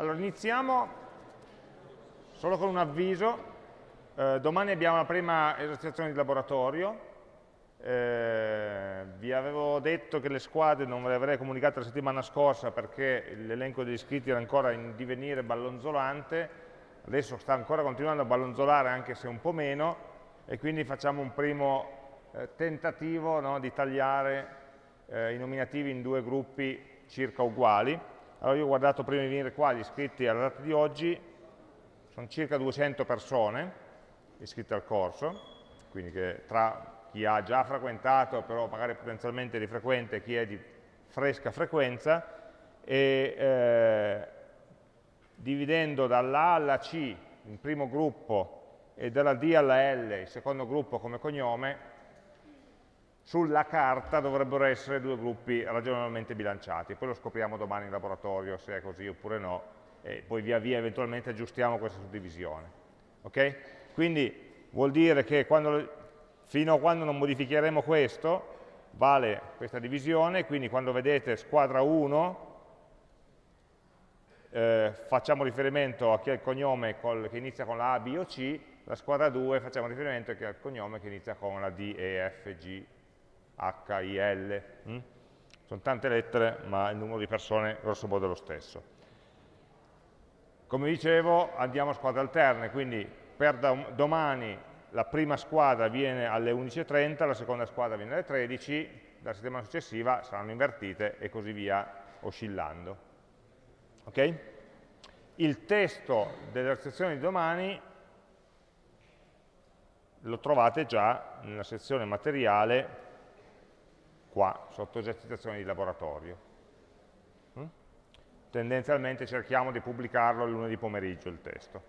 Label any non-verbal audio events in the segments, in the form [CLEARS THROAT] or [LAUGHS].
Allora, iniziamo solo con un avviso. Eh, domani abbiamo la prima esercitazione di laboratorio. Eh, vi avevo detto che le squadre non ve le avrei comunicate la settimana scorsa perché l'elenco degli iscritti era ancora in divenire ballonzolante, adesso sta ancora continuando a ballonzolare anche se un po' meno e quindi facciamo un primo eh, tentativo no, di tagliare eh, i nominativi in due gruppi circa uguali. Allora io ho guardato prima di venire qua gli iscritti alla data di oggi, sono circa 200 persone iscritte al corso, quindi che tra chi ha già frequentato, però magari potenzialmente di frequente, chi è di fresca frequenza, e eh, dividendo dalla alla C il primo gruppo e dalla D alla L il secondo gruppo come cognome, sulla carta dovrebbero essere due gruppi ragionevolmente bilanciati, poi lo scopriamo domani in laboratorio se è così oppure no, e poi via via eventualmente aggiustiamo questa suddivisione. Okay? Quindi vuol dire che quando, fino a quando non modificheremo questo, vale questa divisione, quindi quando vedete squadra 1, eh, facciamo riferimento a chi ha il cognome col, che inizia con la A, B o C, la squadra 2 facciamo riferimento a chi ha il cognome che inizia con la D, E, F, G, H, I, L. Hm? Sono tante lettere, ma il numero di persone grosso modo è lo stesso. Come dicevo, andiamo a squadre alterne, quindi per domani la prima squadra viene alle 11.30, la seconda squadra viene alle 13, la settimana successiva saranno invertite e così via oscillando. Okay? Il testo della sezione di domani lo trovate già nella sezione materiale qua, sotto esercitazioni di laboratorio. Mm? Tendenzialmente cerchiamo di pubblicarlo il lunedì pomeriggio il testo.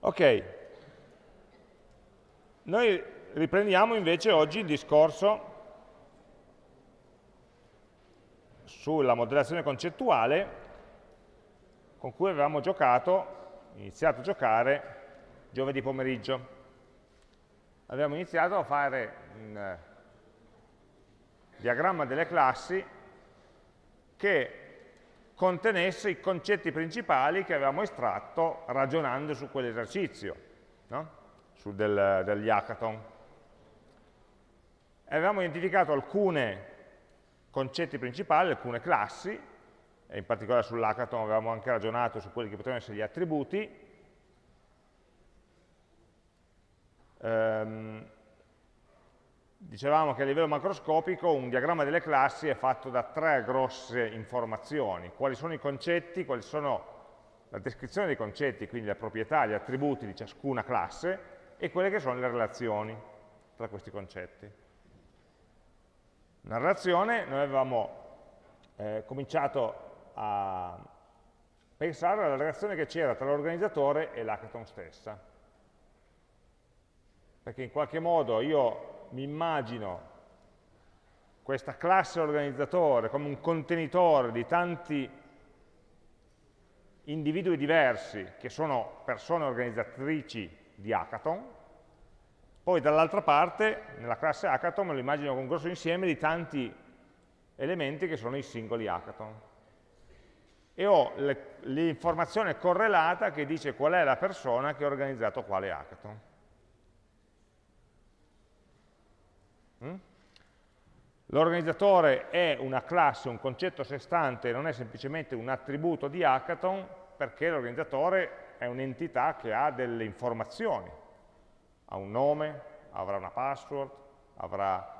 Ok, noi riprendiamo invece oggi il discorso sulla modellazione concettuale con cui avevamo giocato, iniziato a giocare giovedì pomeriggio. Abbiamo iniziato a fare un diagramma delle classi che contenesse i concetti principali che avevamo estratto ragionando su quell'esercizio, no? su del, degli hackathon. E avevamo identificato alcuni concetti principali, alcune classi, e in particolare sull'hackathon avevamo anche ragionato su quelli che potevano essere gli attributi, ehm, dicevamo che a livello macroscopico un diagramma delle classi è fatto da tre grosse informazioni, quali sono i concetti, quali sono la descrizione dei concetti, quindi le proprietà, gli attributi di ciascuna classe, e quelle che sono le relazioni tra questi concetti. Nella relazione noi avevamo eh, cominciato a pensare alla relazione che c'era tra l'organizzatore e l'hackathon stessa. Perché in qualche modo io mi immagino questa classe organizzatore come un contenitore di tanti individui diversi che sono persone organizzatrici di hackathon, poi dall'altra parte, nella classe hackathon, me lo immagino con un grosso insieme di tanti elementi che sono i singoli hackathon. E ho l'informazione correlata che dice qual è la persona che ha organizzato quale hackathon. L'organizzatore è una classe, un concetto a sé stante, non è semplicemente un attributo di hackathon, perché l'organizzatore è un'entità che ha delle informazioni, ha un nome, avrà una password, avrà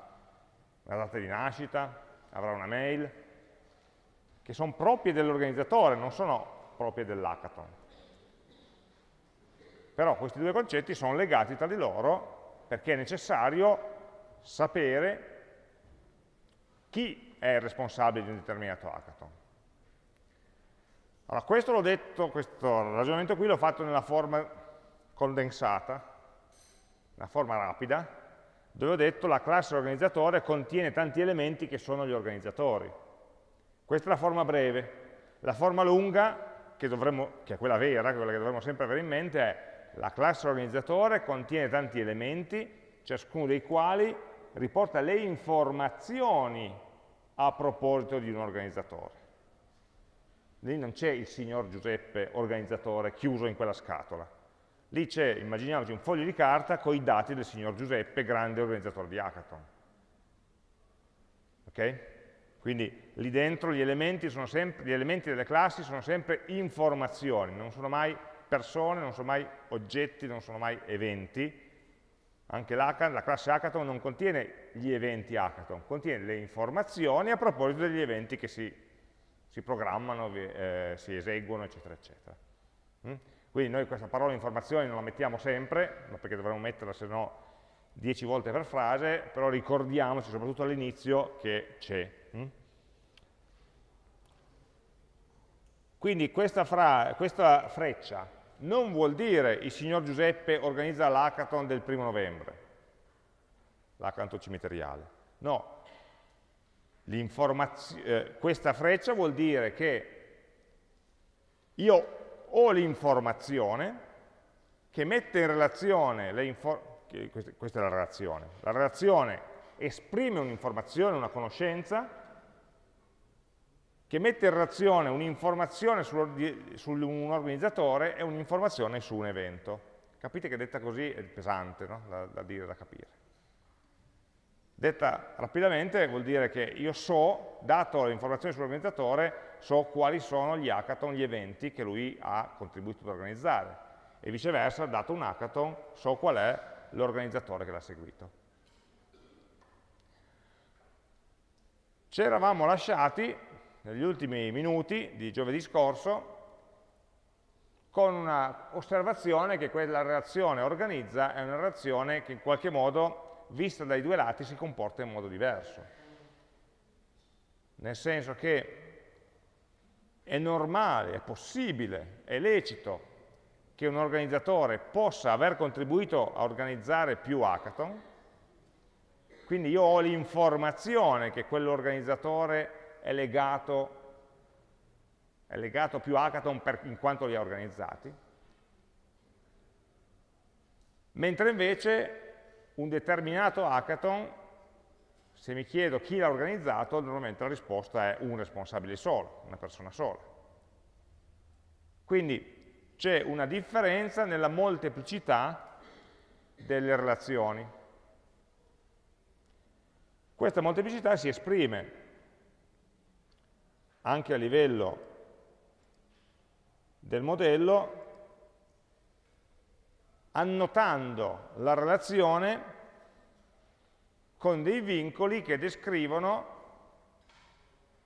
una data di nascita, avrà una mail, che sono proprie dell'organizzatore, non sono proprie dell'hackathon. Però questi due concetti sono legati tra di loro perché è necessario sapere chi è il responsabile di un determinato hackathon. Allora, questo l'ho detto, questo ragionamento qui l'ho fatto nella forma condensata, nella forma rapida, dove ho detto la classe organizzatore contiene tanti elementi che sono gli organizzatori. Questa è la forma breve. La forma lunga, che, dovremmo, che è quella vera, quella che dovremmo sempre avere in mente, è la classe organizzatore contiene tanti elementi ciascuno dei quali riporta le informazioni a proposito di un organizzatore. lì non c'è il signor Giuseppe organizzatore chiuso in quella scatola. Lì c'è, immaginiamoci, un foglio di carta con i dati del signor Giuseppe, grande organizzatore di hackathon. Ok? Quindi lì dentro gli elementi, sempre, gli elementi delle classi sono sempre informazioni, non sono mai persone, non sono mai oggetti, non sono mai eventi. Anche la classe hackathon non contiene gli eventi hackathon, contiene le informazioni a proposito degli eventi che si, si programmano, eh, si eseguono, eccetera, eccetera. Mm? Quindi noi questa parola informazioni non la mettiamo sempre, perché dovremmo metterla se no 10 volte per frase, però ricordiamoci soprattutto all'inizio che c'è. Hm? Quindi questa, fra, questa, freccia non vuol dire il signor Giuseppe organizza l'hackathon del primo novembre, l'hackathon cimiteriale. No, eh, questa freccia vuol dire che io ho l'informazione che mette in relazione le informazioni, questa è la relazione, la relazione esprime un'informazione, una conoscenza, che mette in relazione un'informazione su un organizzatore e un'informazione su un evento. Capite che detta così è pesante no? da, da dire, da capire. Detta rapidamente vuol dire che io so, dato le informazioni sull'organizzatore, so quali sono gli hackathon, gli eventi che lui ha contribuito ad organizzare e viceversa, dato un hackathon, so qual è l'organizzatore che l'ha seguito. Ci eravamo lasciati negli ultimi minuti di giovedì scorso con un'osservazione che quella relazione organizza è una relazione che in qualche modo, vista dai due lati, si comporta in modo diverso. Nel senso che è normale, è possibile, è lecito che un organizzatore possa aver contribuito a organizzare più hackathon, quindi io ho l'informazione che quell'organizzatore è legato, è legato più hackathon per, in quanto li ha organizzati, mentre invece un determinato hackathon, se mi chiedo chi l'ha organizzato, normalmente la risposta è un responsabile solo, una persona sola. Quindi c'è una differenza nella molteplicità delle relazioni. Questa molteplicità si esprime anche a livello del modello annotando la relazione con dei vincoli che descrivono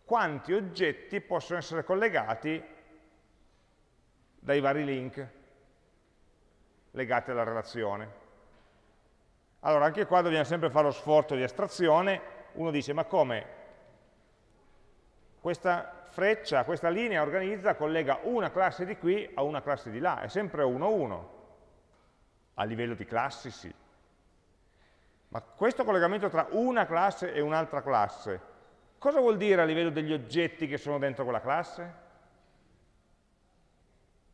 quanti oggetti possono essere collegati dai vari link legati alla relazione. Allora, anche qua dobbiamo sempre fare lo sforzo di astrazione. Uno dice, ma come? Questa freccia, questa linea organizza, collega una classe di qui a una classe di là, è sempre 1-1. A livello di classi sì. Ma questo collegamento tra una classe e un'altra classe, cosa vuol dire a livello degli oggetti che sono dentro quella classe?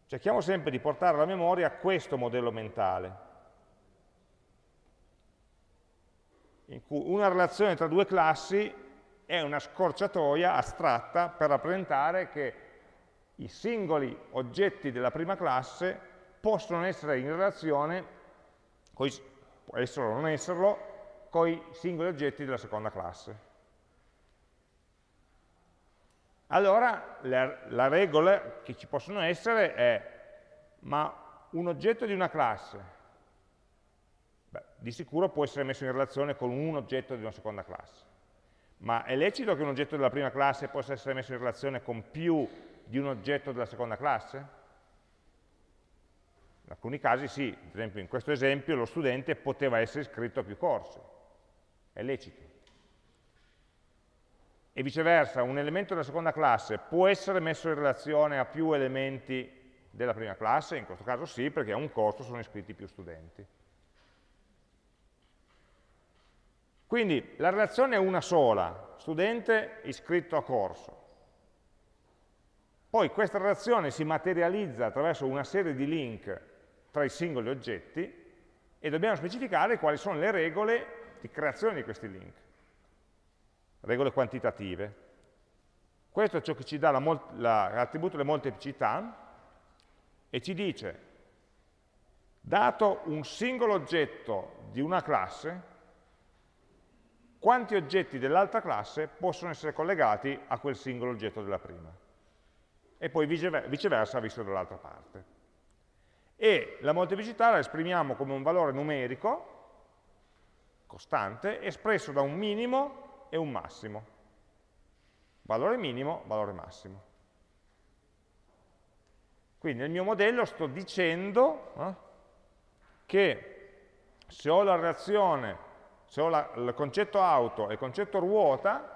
Cerchiamo sempre di portare alla memoria questo modello mentale, in cui una relazione tra due classi è una scorciatoia astratta per rappresentare che i singoli oggetti della prima classe possono essere in relazione, può essere o non esserlo, con i singoli oggetti della seconda classe. Allora la, la regola che ci possono essere è, ma un oggetto di una classe, beh, di sicuro può essere messo in relazione con un oggetto di una seconda classe. Ma è lecito che un oggetto della prima classe possa essere messo in relazione con più di un oggetto della seconda classe? In alcuni casi sì, ad esempio in questo esempio lo studente poteva essere iscritto a più corsi, è lecito e viceversa un elemento della seconda classe può essere messo in relazione a più elementi della prima classe? In questo caso sì, perché a un corso sono iscritti più studenti. Quindi la relazione è una sola, studente iscritto a corso. Poi questa relazione si materializza attraverso una serie di link tra i singoli oggetti e dobbiamo specificare quali sono le regole di creazione di questi link regole quantitative. Questo è ciò che ci dà l'attributo delle molteplicità e ci dice, dato un singolo oggetto di una classe, quanti oggetti dell'altra classe possono essere collegati a quel singolo oggetto della prima. E poi viceversa visto dall'altra parte. E la molteplicità la esprimiamo come un valore numerico, costante, espresso da un minimo e un massimo. Valore minimo, valore massimo. Quindi nel mio modello sto dicendo eh, che se ho la reazione se ho la, il concetto auto e il concetto ruota,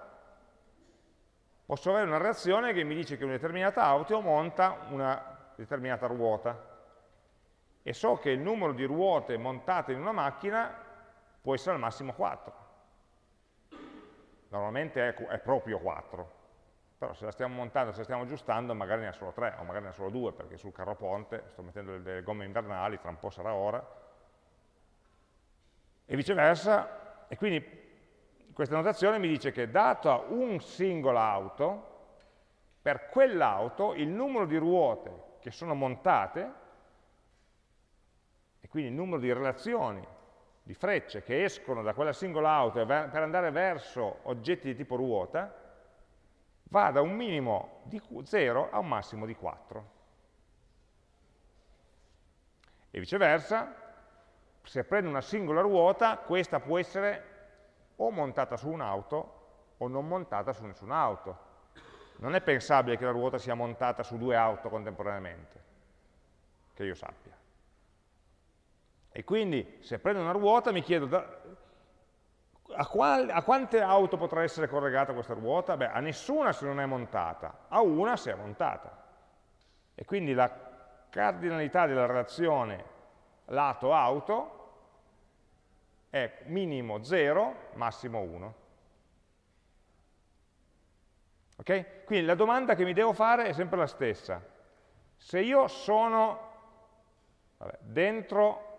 posso avere una reazione che mi dice che una determinata auto monta una determinata ruota. E so che il numero di ruote montate in una macchina può essere al massimo 4. Normalmente è, è proprio 4. Però se la stiamo montando, se la stiamo aggiustando, magari ne ha solo 3 o magari ne ha solo 2, perché sul carro ponte sto mettendo delle gomme invernali, tra un po' sarà ora. E viceversa, e quindi questa notazione mi dice che data un singola auto, per quell'auto il numero di ruote che sono montate, e quindi il numero di relazioni, di frecce che escono da quella singola auto per andare verso oggetti di tipo ruota, va da un minimo di 0 a un massimo di 4. E viceversa, se prendo una singola ruota, questa può essere o montata su un'auto o non montata su nessuna auto. Non è pensabile che la ruota sia montata su due auto contemporaneamente, che io sappia. E quindi se prendo una ruota mi chiedo da, a, qual, a, quante auto potrà essere collegata questa ruota? Beh, a nessuna se non è montata, a una se è montata. E quindi la cardinalità della relazione lato-auto è minimo 0, massimo 1. Ok? Quindi la domanda che mi devo fare è sempre la stessa. Se io sono dentro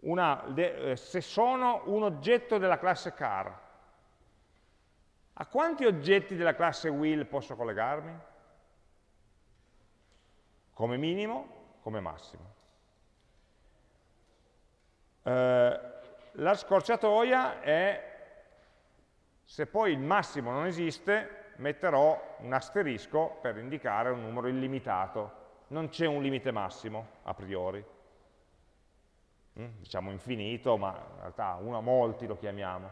una, eh, se sono un oggetto della classe car, a quanti oggetti della classe wheel posso collegarmi? Come minimo, come massimo. Eh, la scorciatoia è, se poi il massimo non esiste, metterò un asterisco per indicare un numero illimitato. Non c'è un limite massimo, a priori. Mm, diciamo infinito, ma in realtà uno a molti lo chiamiamo.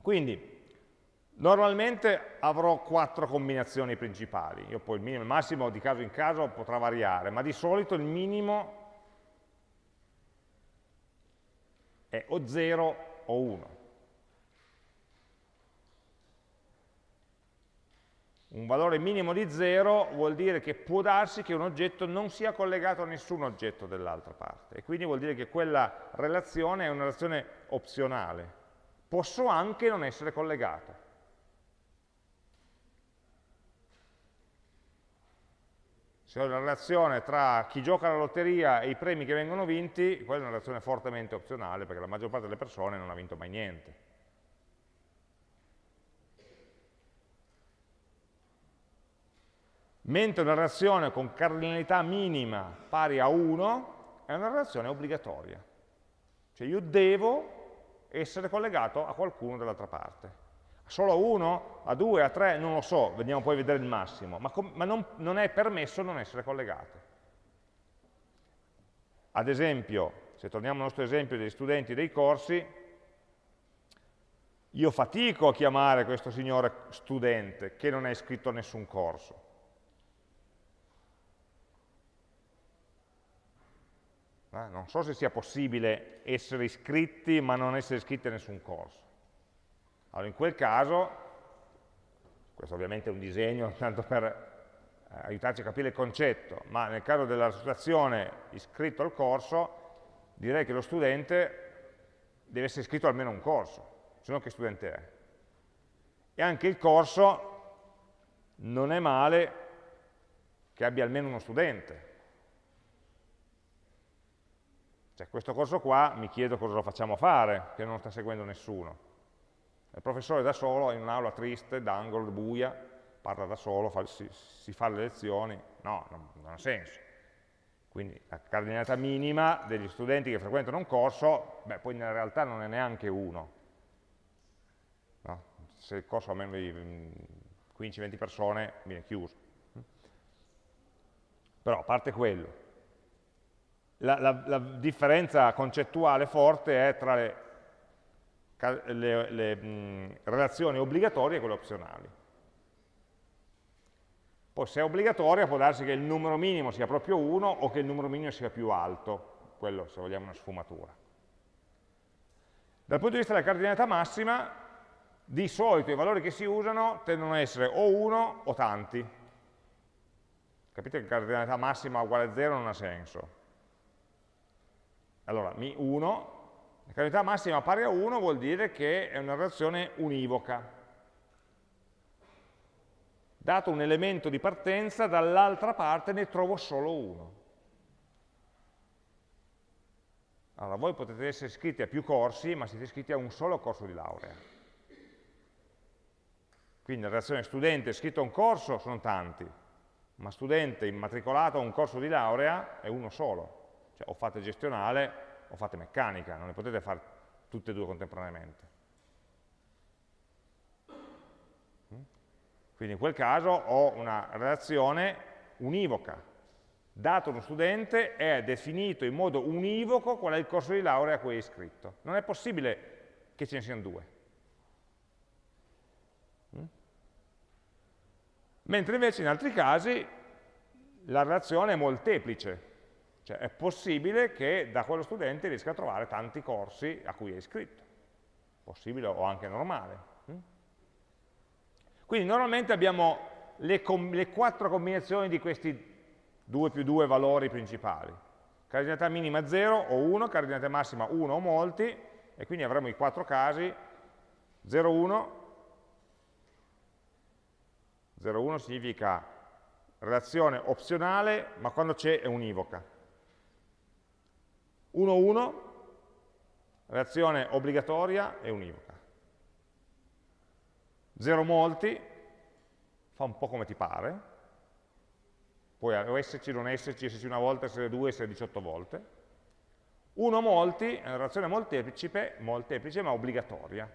Quindi, normalmente avrò quattro combinazioni principali. Io poi il minimo e il massimo di caso in caso potrà variare, ma di solito il minimo è o 0 o 1. Un valore minimo di 0 vuol dire che può darsi che un oggetto non sia collegato a nessun oggetto dell'altra parte e quindi vuol dire che quella relazione è una relazione opzionale. Posso anche non essere collegato. Se ho una relazione tra chi gioca alla lotteria e i premi che vengono vinti, quella è una relazione fortemente opzionale, perché la maggior parte delle persone non ha vinto mai niente. Mentre una relazione con cardinalità minima pari a 1 è una relazione obbligatoria. Cioè io devo essere collegato a qualcuno dall'altra parte solo a 1, a 2, a 3, non lo so, vediamo poi a vedere il massimo, ma, ma non, non è permesso non essere collegati. Ad esempio, se torniamo al nostro esempio degli studenti dei corsi, io fatico a chiamare questo signore studente che non è iscritto a nessun corso. Non so se sia possibile essere iscritti ma non essere iscritti a nessun corso. Allora in quel caso, questo ovviamente è un disegno [LAUGHS] tanto per eh, aiutarci a capire il concetto, ma nel caso della situazione iscritto al corso, direi che lo studente deve essere iscritto almeno a un corso, se no che studente è. E anche il corso non è male che abbia almeno uno studente. Cioè questo corso qua mi chiedo cosa lo facciamo fare, che non sta seguendo nessuno Il professore da solo, in un'aula triste, d'angolo, buia, parla da solo, fa, si, si, fa le lezioni, no, non, non ha senso. Quindi la cardinalità minima degli studenti che frequentano un corso, beh, poi nella realtà non è neanche uno. No? Se il corso ha meno di 15-20 mm, persone, viene chiuso. Però, a parte quello, la, la, la differenza concettuale forte è tra le, le, le mh, relazioni obbligatorie e quelle opzionali. Poi se è obbligatoria può darsi che il numero minimo sia proprio 1 o che il numero minimo sia più alto, quello se vogliamo una sfumatura. Dal punto di vista della cardinalità massima, di solito i valori che si usano tendono a essere o 1 o tanti. Capite che cardinalità massima uguale a 0 non ha senso. Allora, mi 1, la cardinalità massima pari a 1 vuol dire che è una relazione univoca, dato un elemento di partenza, dall'altra parte ne trovo solo uno. Allora, voi potete essere iscritti a più corsi, ma siete iscritti a un solo corso di laurea. Quindi la relazione studente iscritto a un corso sono tanti, ma studente immatricolato a un corso di laurea è uno solo. Cioè o fate gestionale o fate meccanica, non le potete fare tutte e due contemporaneamente. Quindi in quel caso ho una relazione univoca. Dato uno studente è definito in modo univoco qual è il corso di laurea a cui è iscritto. Non è possibile che ce ne siano due. Mm? Mentre invece in altri casi la relazione è molteplice, cioè è possibile che da quello studente riesca a trovare tanti corsi a cui è iscritto. Possibile o anche normale. Quindi normalmente abbiamo le, le quattro combinazioni di questi 2 più 2 valori principali. Cardinalità minima 0 o 1, cardinalità massima 1 o molti, e quindi avremo i quattro casi 0, 1, 0, 1 significa relazione opzionale, ma quando c'è è univoca. 1, 1, relazione obbligatoria e univoca. 0 molti, fa un po' come ti pare, puoi esserci, non esserci, esserci una volta, essere due, essere 18 volte. 1 molti è una relazione molteplice, molteplice ma obbligatoria,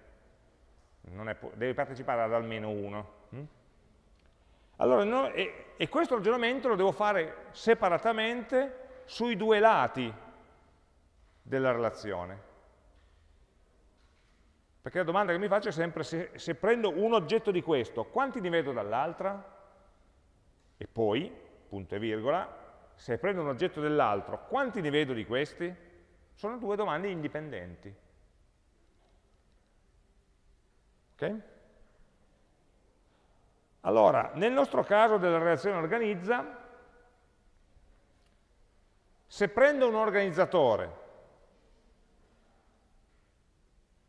è, devi partecipare ad almeno uno. Hm? Allora, no, e, e questo ragionamento lo devo fare separatamente sui due lati della relazione. Perché la domanda che mi faccio è sempre, se, se prendo un oggetto di questo, quanti ne vedo dall'altra? E poi, punto e virgola, se prendo un oggetto dell'altro, quanti ne vedo di questi? Sono due domande indipendenti. Ok? Allora, nel nostro caso della relazione organizza, se prendo un organizzatore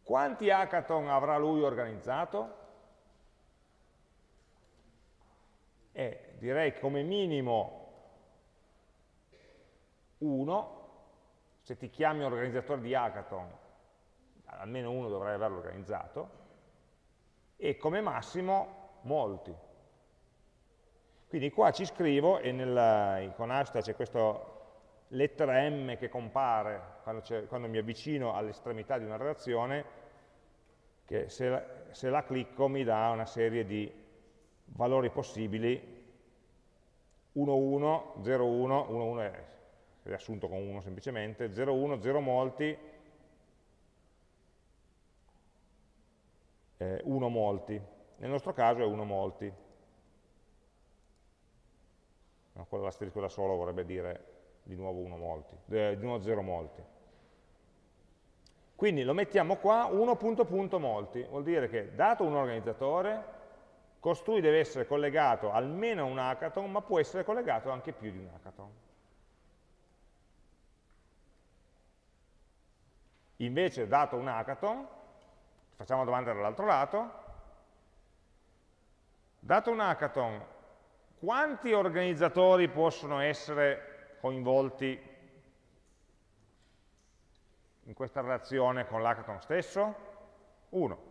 Quanti hackathon avrà lui organizzato? E direi come minimo uno, se ti chiami organizzatore di hackathon, almeno uno dovrai averlo organizzato, e come massimo molti. Quindi qua ci scrivo, e nel, con hashtag c'è questa lettera M che compare quando, quando mi avvicino all'estremità di una relazione, che se la, se la clicco mi dà una serie di valori possibili 1, 1, 0, 1, 1, 1 è riassunto con 1 semplicemente, 0, 1, 0 molti, eh, 1 molti. Nel nostro caso è 1 molti. No, quello l'asterisco da solo vorrebbe dire di nuovo 1 molti, eh, di nuovo 0 molti. Quindi lo mettiamo qua, 1 punto punto molti, vuol dire che dato un organizzatore, costui deve essere collegato almeno a un hackathon, ma può essere collegato anche più di un hackathon. Invece, dato un hackathon, facciamo domanda dall'altro lato, dato un hackathon, quanti organizzatori possono essere coinvolti in questa relazione con l'hackathon stesso? 1.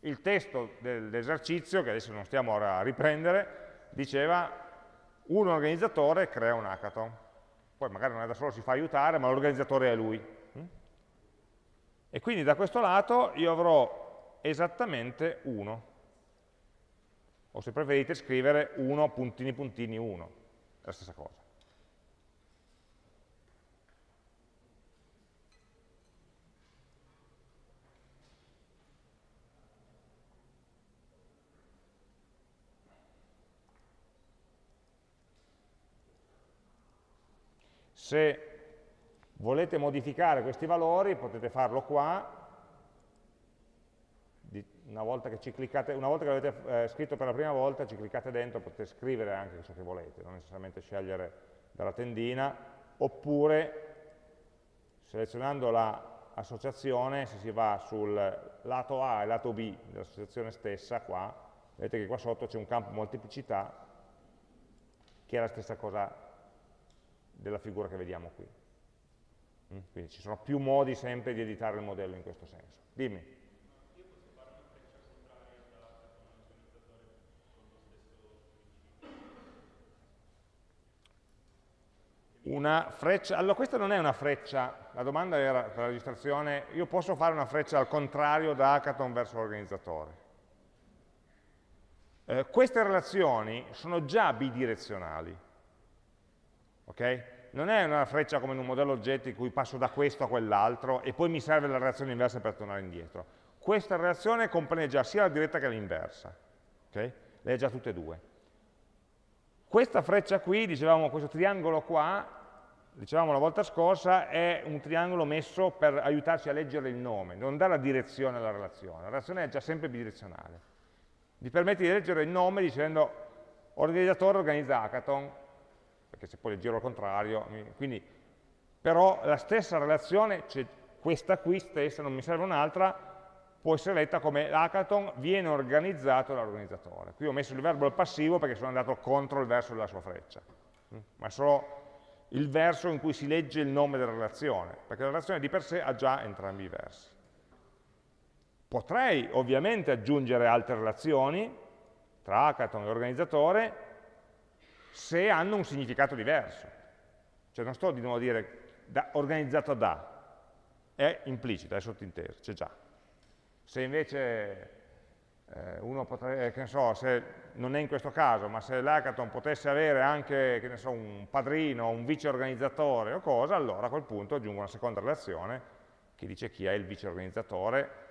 Il testo dell'esercizio, che adesso non stiamo a riprendere, diceva un organizzatore crea un hackathon. Poi magari non è da solo, si fa aiutare, ma l'organizzatore è lui. E quindi da questo lato io avrò esattamente 1. O se preferite scrivere 1 puntini puntini 1, è la stessa cosa. Se volete modificare questi valori potete farlo qua, una volta che, cliccate, una volta che l'avete eh, scritto per la prima volta ci cliccate dentro, potete scrivere anche ciò che volete, non necessariamente scegliere dalla tendina, oppure selezionando l'associazione, la se si va sul lato A e lato B dell'associazione stessa, qua, vedete che qua sotto c'è un campo molteplicità che è la stessa cosa della figura che vediamo qui. Mm? Quindi ci sono più modi sempre di editare il modello in questo senso. Dimmi. Una freccia, allora questa non è una freccia, la domanda era per la registrazione, io posso fare una freccia al contrario da hackathon verso l'organizzatore. Eh, queste relazioni sono già bidirezionali, ok? non è una freccia come in un modello oggetti in cui passo da questo a quell'altro e poi mi serve la reazione inversa per tornare indietro. Questa reazione comprende già sia la diretta che l'inversa. Okay? Le ha già tutte e due. Questa freccia qui, dicevamo questo triangolo qua, dicevamo la volta scorsa, è un triangolo messo per aiutarci a leggere il nome, non dà la direzione alla relazione. La relazione è già sempre bidirezionale. Vi permette di leggere il nome dicendo organizzatore organizza hackathon, perché se poi le giro al contrario, quindi, però la stessa relazione, cioè questa qui stessa, non mi serve un'altra, può essere letta come l'hackathon viene organizzato dall'organizzatore. Qui ho messo il verbo al passivo perché sono andato contro il verso della sua freccia, mm? ma è solo il verso in cui si legge il nome della relazione, perché la relazione di per sé ha già entrambi i versi. Potrei ovviamente aggiungere altre relazioni tra hackathon e organizzatore, se hanno un significato diverso. Cioè non sto di nuovo a dire da, organizzato da, è implicito, è sottinteso, c'è già. Se invece eh, uno potrebbe, che ne so, se non è in questo caso, ma se l'hackathon potesse avere anche, che ne so, un padrino, un vice organizzatore o cosa, allora a quel punto aggiungo una seconda relazione che dice chi è il vice organizzatore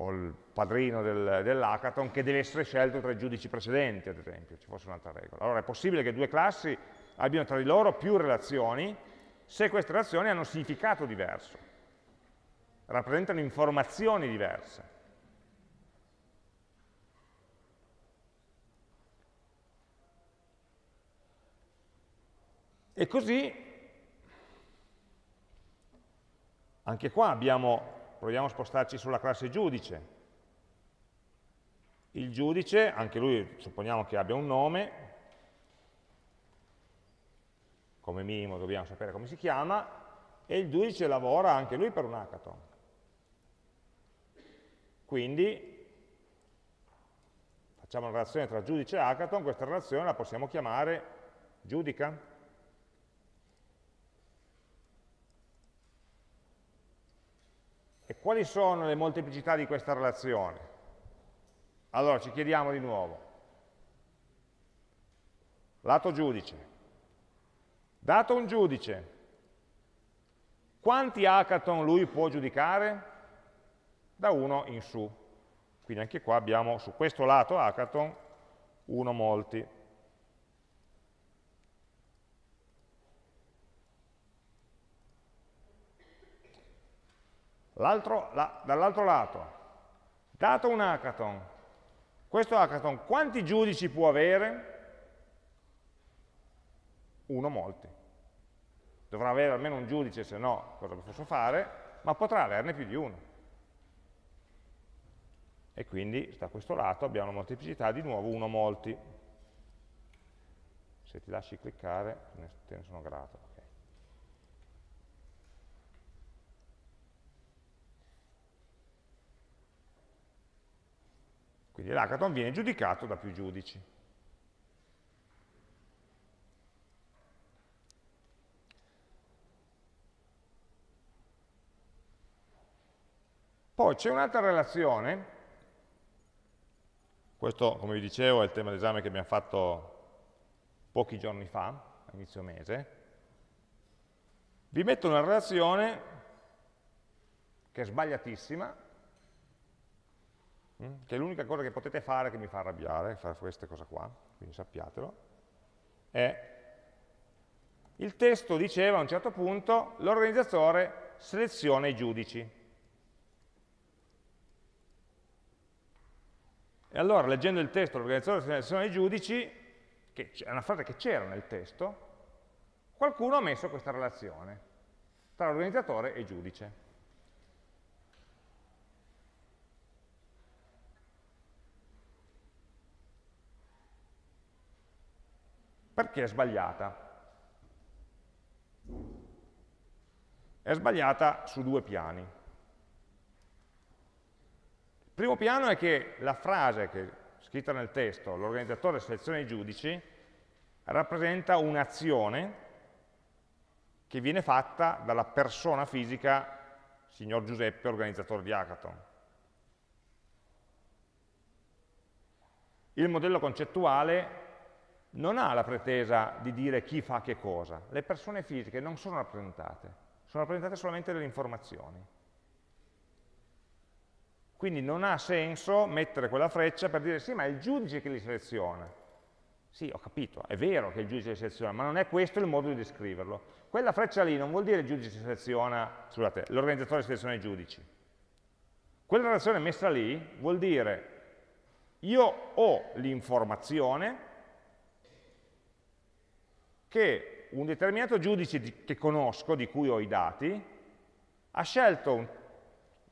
o il padrino del, dell'hackathon che deve essere scelto tra i giudici precedenti, ad esempio, ci fosse un'altra regola. Allora è possibile che due classi abbiano tra di loro più relazioni se queste relazioni hanno significato diverso, rappresentano informazioni diverse. E così, anche qua abbiamo proviamo a spostarci sulla classe giudice. Il giudice, anche lui supponiamo che abbia un nome, come minimo dobbiamo sapere come si chiama, e il giudice lavora anche lui per un hackathon. Quindi facciamo una relazione tra giudice e hackathon, questa relazione la possiamo chiamare giudica. E quali sono le molteplicità di questa relazione? Allora ci chiediamo di nuovo. Lato giudice. Dato un giudice, quanti hackathon lui può giudicare? Da 1 in su. Quindi anche qua abbiamo su questo lato hackathon 1 molti. La, dall'altro lato, dato un hackathon, questo hackathon quanti giudici può avere? Uno molti. Dovrà avere almeno un giudice, se no cosa posso fare, ma potrà averne più di uno. E quindi da questo lato abbiamo una molteplicità di nuovo uno molti. Se ti lasci cliccare, te ne sono grato. Quindi l'hackathon viene giudicato da più giudici. Poi c'è un'altra relazione, questo come vi dicevo è il tema d'esame che abbiamo fatto pochi giorni fa, a inizio mese, vi metto una relazione che è sbagliatissima, che è l'unica cosa che potete fare che mi fa arrabbiare, fare queste cose qua, quindi sappiatelo, è il testo diceva a un certo punto l'organizzatore seleziona i giudici. E allora, leggendo il testo, l'organizzatore seleziona i giudici, che è una frase che c'era nel testo, qualcuno ha messo questa relazione tra organizzatore e giudice. Perché è sbagliata? È sbagliata su due piani primo piano è che la frase che è scritta nel testo, l'organizzatore seleziona i giudici, rappresenta un'azione che viene fatta dalla persona fisica signor Giuseppe, organizzatore di Hackathon. Il modello concettuale non ha la pretesa di dire chi fa che cosa. Le persone fisiche non sono rappresentate, sono rappresentate solamente delle informazioni. Quindi non ha senso mettere quella freccia per dire sì, ma è il giudice che li seleziona. Sì, ho capito, è vero che il giudice li seleziona, ma non è questo il modo di descriverlo. Quella freccia lì non vuol dire il giudice seleziona, scusate, l'organizzatore seleziona i giudici. Quella relazione messa lì vuol dire io ho l'informazione che un determinato giudice che conosco, di cui ho i dati, ha scelto un,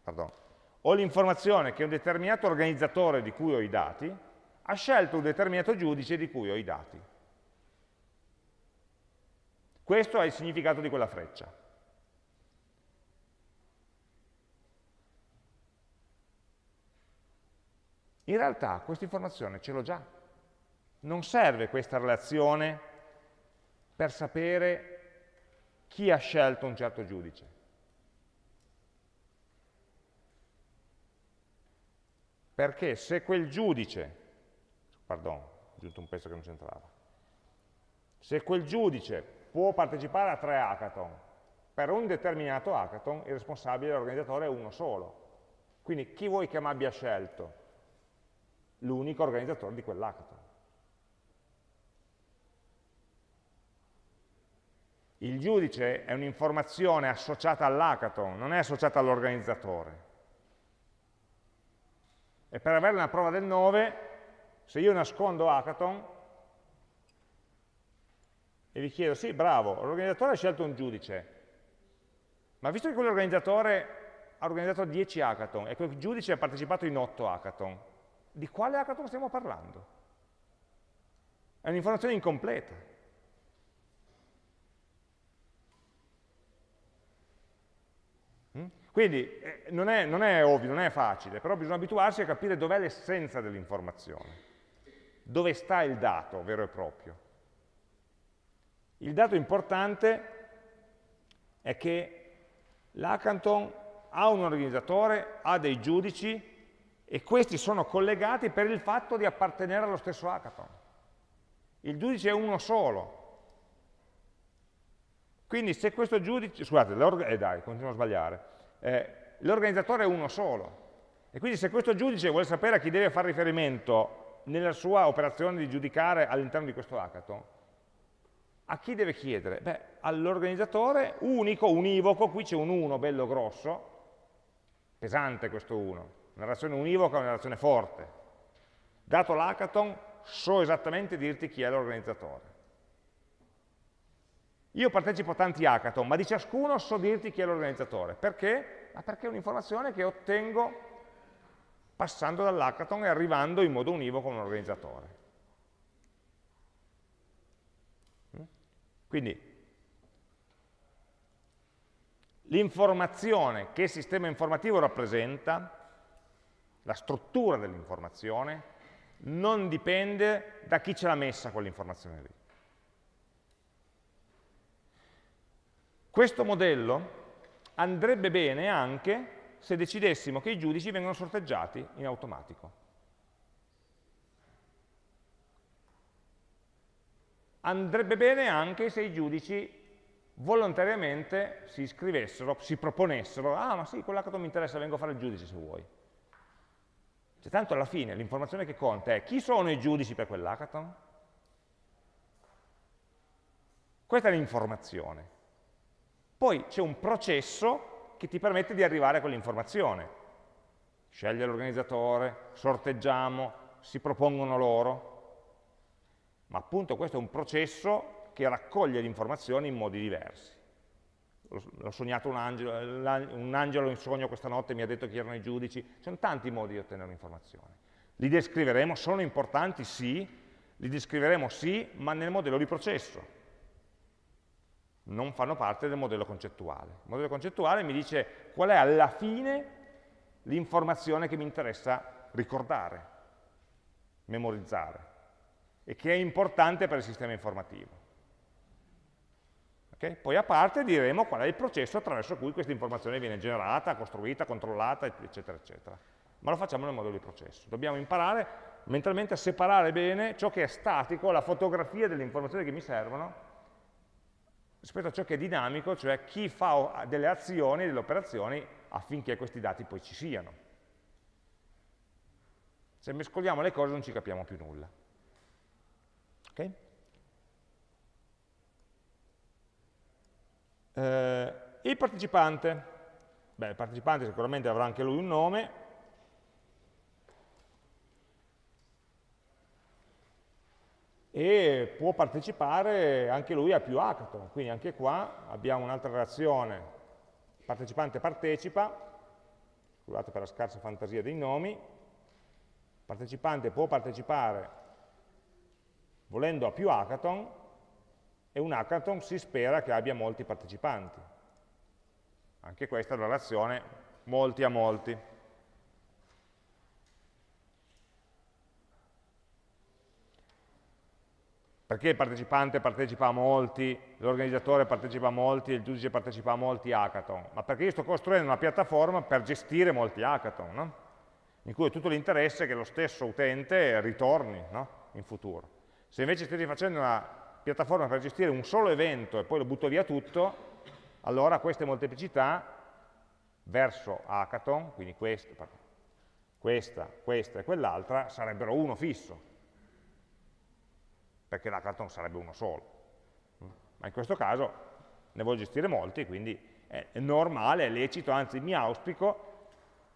pardon, ho l'informazione che un determinato organizzatore di cui ho i dati ha scelto un determinato giudice di cui ho i dati. Questo è il significato di quella freccia. In realtà questa informazione ce l'ho già. Non serve questa relazione per sapere chi ha scelto un certo giudice. Perché se quel giudice, pardon, ho aggiunto un pezzo che non c'entrava, se quel giudice può partecipare a tre hackathon, per un determinato hackathon il responsabile dell'organizzatore è uno solo. Quindi chi vuoi che mi abbia scelto? L'unico organizzatore di quell'hackathon. Il giudice è un'informazione associata all'hackathon, non è associata all'organizzatore. E per avere una prova del 9, se io nascondo hackathon e vi chiedo, sì, bravo, l'organizzatore ha scelto un giudice, ma visto che quell'organizzatore ha organizzato 10 hackathon e quel giudice ha partecipato in 8 hackathon, di quale hackathon stiamo parlando? È un'informazione incompleta. Quindi eh, non, è, non è ovvio, non è facile, però bisogna abituarsi a capire dov'è l'essenza dell'informazione, dove sta il dato vero e proprio. Il dato importante è che l'hackathon ha un organizzatore, ha dei giudici e questi sono collegati per il fatto di appartenere allo stesso hackathon. Il giudice è uno solo. Quindi se questo giudice, scusate, eh dai, continuo a sbagliare, eh, l'organizzatore è uno solo. E quindi se questo giudice vuole sapere a chi deve fare riferimento nella sua operazione di giudicare all'interno di questo hackathon, a chi deve chiedere? Beh, all'organizzatore unico, univoco, qui c'è un 1 bello grosso, pesante questo 1, una relazione univoca una relazione forte. Dato l'hackathon, so esattamente dirti chi è l'organizzatore. Io partecipo a tanti hackathon, ma di ciascuno so dirti chi è l'organizzatore. Perché? Ma perché è un'informazione che ottengo passando dall'hackathon e arrivando in modo univoco a un organizzatore. Mm? Quindi l'informazione che il sistema informativo rappresenta la struttura dell'informazione, non dipende da chi ce l'ha messa quell'informazione lì. Questo modello andrebbe bene anche se decidessimo che i giudici vengono sorteggiati in automatico. Andrebbe bene anche se i giudici volontariamente si iscrivessero, si proponessero, ah ma sì, quell'hackathon mi interessa, vengo a fare il giudice se vuoi. Cioè, tanto alla fine l'informazione che conta è chi sono i giudici per quell'hackathon? Questa è l'informazione. Poi c'è un processo che ti permette di arrivare a quell'informazione. Sceglie l'organizzatore, sorteggiamo, si propongono loro. Ma appunto questo è un processo che raccoglie le informazioni in modi diversi. L'ho sognato un angelo, un angelo in sogno questa notte mi ha detto chi erano i giudici. Ci sono tanti modi di ottenere informazioni. Li descriveremo, sono importanti? Sì. Li descriveremo? Sì, ma nel modello di processo. Non fanno parte del modello concettuale. Il modello concettuale mi dice qual è alla fine l'informazione che mi interessa ricordare, memorizzare e che è importante per il sistema informativo. Okay? Poi a parte diremo qual è il processo attraverso cui questa informazione viene generata, costruita, controllata, eccetera, eccetera. Ma lo facciamo nel modo di processo. Dobbiamo imparare mentalmente a separare bene ciò che è statico, la fotografia delle informazioni che mi servono, rispetto a ciò che è dinamico, cioè chi fa delle azioni, delle operazioni affinché questi dati poi ci siano. Se mescoliamo le cose non ci capiamo più nulla. Okay? Eh, il partecipante, beh, il partecipante sicuramente avrà anche lui un nome, e può partecipare anche lui a più hackathon, quindi anche qua abbiamo un'altra relazione, partecipante partecipa, scusate per la scarsa fantasia dei nomi, partecipante può partecipare volendo a più hackathon, e un hackathon si spera che abbia molti partecipanti. Anche questa è una relazione molti a molti. Perché il partecipante partecipa a molti, l'organizzatore partecipa a molti il giudice partecipa a molti hackathon? Ma perché io sto costruendo una piattaforma per gestire molti hackathon, no? in cui ho tutto l'interesse che lo stesso utente ritorni no? in futuro. Se invece stai facendo una piattaforma per gestire un solo evento e poi lo butto via tutto, allora queste molteplicità verso hackathon, quindi questa, questa, questa e quell'altra, sarebbero uno fisso, perché l'hackathon sarebbe uno solo. Ma in questo caso ne voglio gestire molti, quindi è normale, è lecito, anzi mi auspico,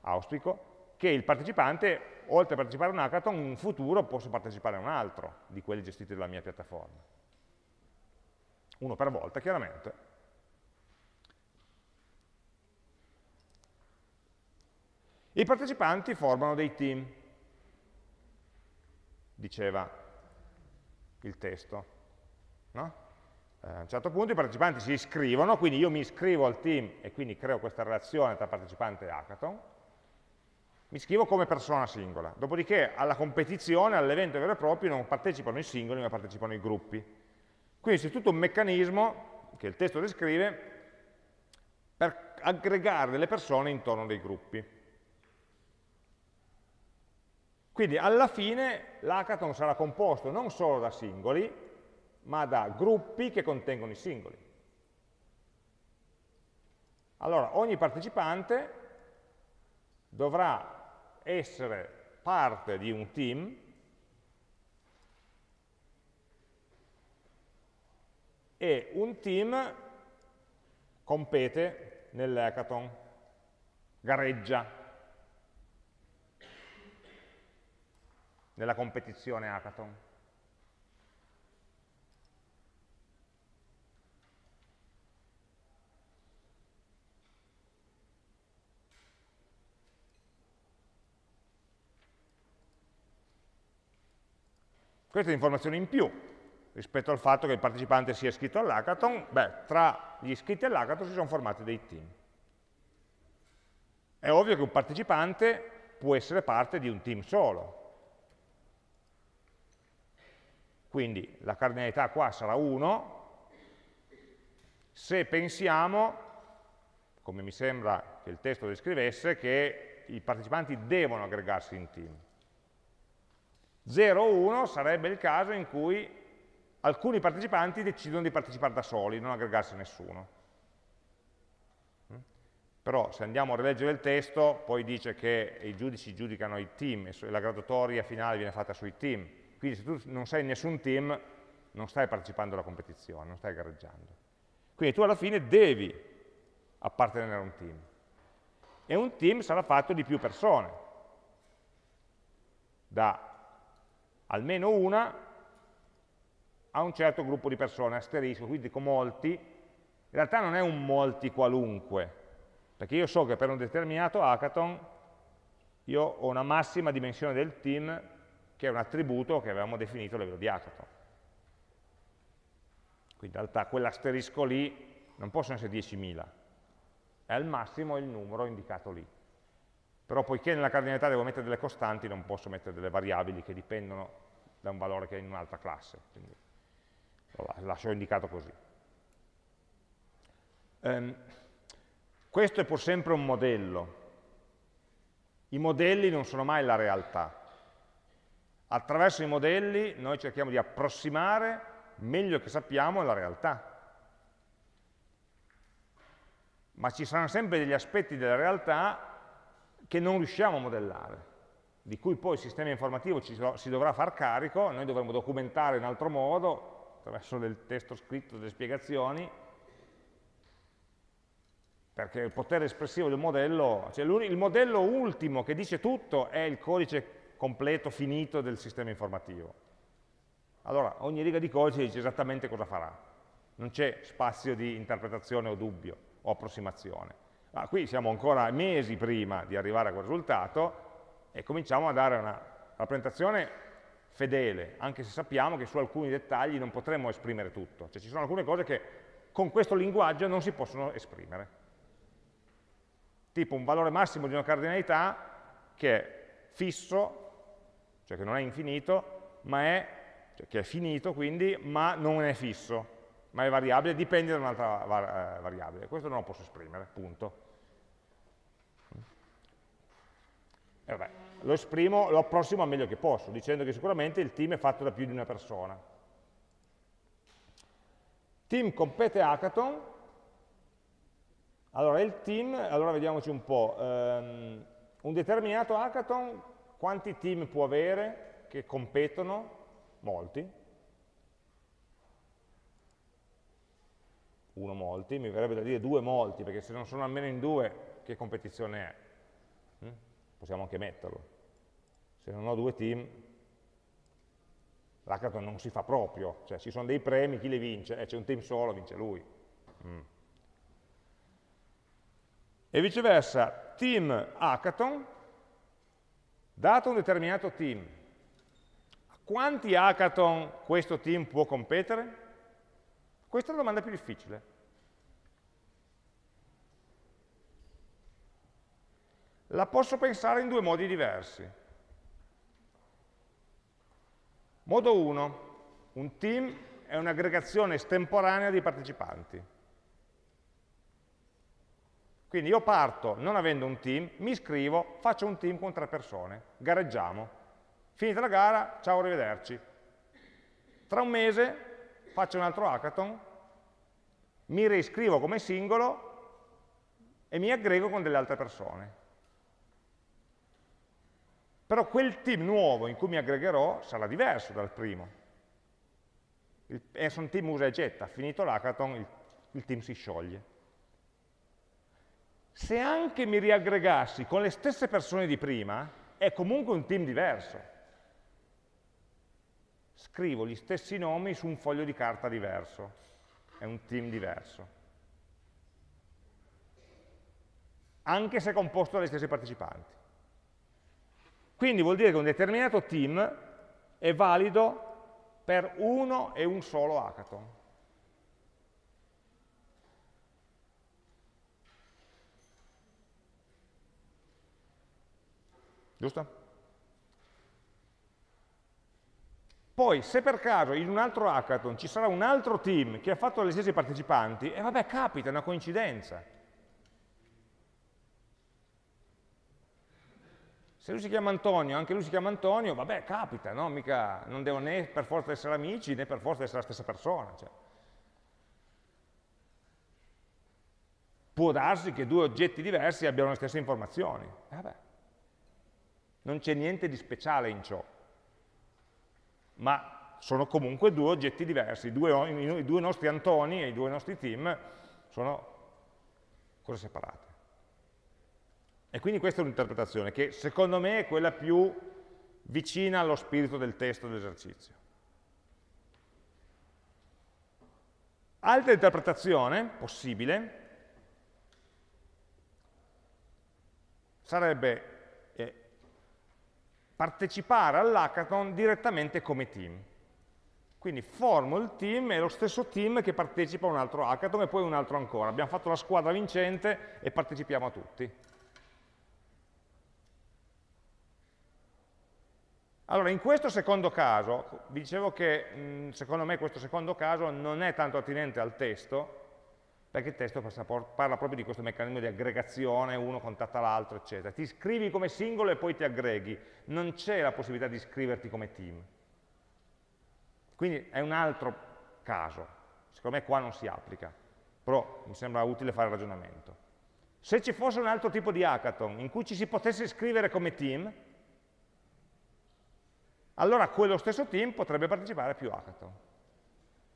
auspico che il partecipante, oltre a partecipare a un hackathon, in futuro possa partecipare a un altro di quelli gestiti dalla mia piattaforma uno per volta chiaramente. I partecipanti formano dei team, diceva il testo. No? Eh, a un certo punto i partecipanti si iscrivono, quindi io mi iscrivo al team e quindi creo questa relazione tra partecipante e hackathon, mi iscrivo come persona singola, dopodiché alla competizione, all'evento vero e proprio, non partecipano i singoli ma partecipano i gruppi. Quindi c'è tutto un meccanismo che il testo descrive per aggregare delle persone intorno dei gruppi. Quindi alla fine l'hackathon sarà composto non solo da singoli, ma da gruppi che contengono i singoli. Allora, ogni partecipante dovrà essere parte di un team e un team compete nell'hackathon, gareggia nella competizione hackathon. Questa è l'informazione in più, rispetto al fatto che il partecipante sia iscritto all'hackathon, beh, tra gli iscritti all'hackathon si sono formati dei team. È ovvio che un partecipante può essere parte di un team solo. Quindi la cardinalità qua sarà 1 se pensiamo, come mi sembra che il testo descrivesse, che i partecipanti devono aggregarsi in team. 0 o 1 sarebbe il caso in cui alcuni partecipanti decidono di partecipare da soli, non aggregarsi a nessuno. Però se andiamo a rileggere il testo, poi dice che i giudici giudicano i team e la graduatoria finale viene fatta sui team. Quindi se tu non sei in nessun team, non stai partecipando alla competizione, non stai gareggiando. Quindi tu alla fine devi appartenere a un team. E un team sarà fatto di più persone, da almeno una a un certo gruppo di persone, asterisco, quindi con molti, in realtà non è un molti qualunque, perché io so che per un determinato hackathon io ho una massima dimensione del team che è un attributo che avevamo definito a livello di hackathon. Quindi in realtà quell'asterisco lì non possono essere 10.000, è al massimo il numero indicato lì. Però poiché nella cardinalità devo mettere delle costanti, non posso mettere delle variabili che dipendono da un valore che è in un'altra classe. Quindi lo lascio indicato così. Um, questo è pur sempre un modello. I modelli non sono mai la realtà. Attraverso i modelli noi cerchiamo di approssimare meglio che sappiamo la realtà. Ma ci saranno sempre degli aspetti della realtà che non riusciamo a modellare, di cui poi il sistema informativo ci, si dovrà far carico, noi dovremo documentare in altro modo, attraverso del testo scritto, delle spiegazioni, perché il potere espressivo del modello, cioè il modello ultimo che dice tutto è il codice completo, finito del sistema informativo. Allora, ogni riga di codice dice esattamente cosa farà. Non c'è spazio di interpretazione o dubbio o approssimazione. Ma qui siamo ancora mesi prima di arrivare a quel risultato e cominciamo a dare una rappresentazione fedele, anche se sappiamo che su alcuni dettagli non potremmo esprimere tutto. Cioè ci sono alcune cose che con questo linguaggio non si possono esprimere. Tipo un valore massimo di una cardinalità che è fisso, cioè che non è infinito, ma è, cioè che è finito quindi, ma non è fisso, ma è variabile, dipende da un'altra var eh, variabile. Questo non lo posso esprimere, punto. E vabbè, lo esprimo, lo approssimo al meglio che posso, dicendo che sicuramente il team è fatto da più di una persona. Team compete hackathon, allora il team, allora vediamoci un po', um, un determinato hackathon quanti team può avere che competono? Molti. Uno molti, mi verrebbe da dire due molti, perché se non sono almeno in due, che competizione è? Hm? Possiamo anche metterlo. Se non ho due team, l'hackathon non si fa proprio, cioè ci sono dei premi, chi li vince? Eh, c'è un team solo, vince lui. Mm. E viceversa, team hackathon, dato un determinato team, a quanti hackathon questo team può competere? Questa è la domanda più difficile. La posso pensare in due modi diversi. Modo 1, un team è un'aggregazione estemporanea di partecipanti. Quindi io parto non avendo un team, mi iscrivo, faccio un team con tre persone, gareggiamo. Finita la gara, ciao, arrivederci. Tra un mese faccio un altro hackathon, mi reiscrivo come singolo e mi aggrego con delle altre persone. Però quel team nuovo in cui mi aggregherò sarà diverso dal primo. Il Anson Team usa e getta, finito l'hackathon il, il team si scioglie. Se anche mi riaggregassi con le stesse persone di prima, è comunque un team diverso. Scrivo gli stessi nomi su un foglio di carta diverso, è un team diverso. Anche se composto dagli stessi partecipanti. Quindi vuol dire che un determinato team è valido per uno e un solo hackathon. Giusto? Poi, se per caso in un altro hackathon ci sarà un altro team che ha fatto gli stessi partecipanti, e vabbè, capita, è una coincidenza. Se lui si chiama Antonio, anche lui si chiama Antonio, vabbè, capita, no? Mica, non devono né per forza essere amici, né per forza essere la stessa persona. Cioè. Può darsi che due oggetti diversi abbiano le stesse informazioni. Eh, vabbè. Non c'è niente di speciale in ciò ma sono comunque due oggetti diversi, i due, i due nostri Antoni e i due nostri team sono cose separate. E quindi questa è un'interpretazione che secondo me è quella più vicina allo spirito del testo dell'esercizio. Altra interpretazione possibile sarebbe partecipare all'hackathon direttamente come team. Quindi formo il team, è lo stesso team che partecipa a un altro hackathon e poi un altro ancora. Abbiamo fatto la squadra vincente e partecipiamo a tutti. Allora, in questo secondo caso, vi dicevo che secondo me questo secondo caso non è tanto attinente al testo, perché il testo parla proprio di questo meccanismo di aggregazione, uno contatta l'altro, eccetera. Ti scrivi come singolo e poi ti aggreghi, non c'è la possibilità di scriverti come team. Quindi è un altro caso, secondo me qua non si applica, però mi sembra utile fare il ragionamento. Se ci fosse un altro tipo di hackathon in cui ci si potesse scrivere come team, allora quello stesso team potrebbe partecipare a più hackathon.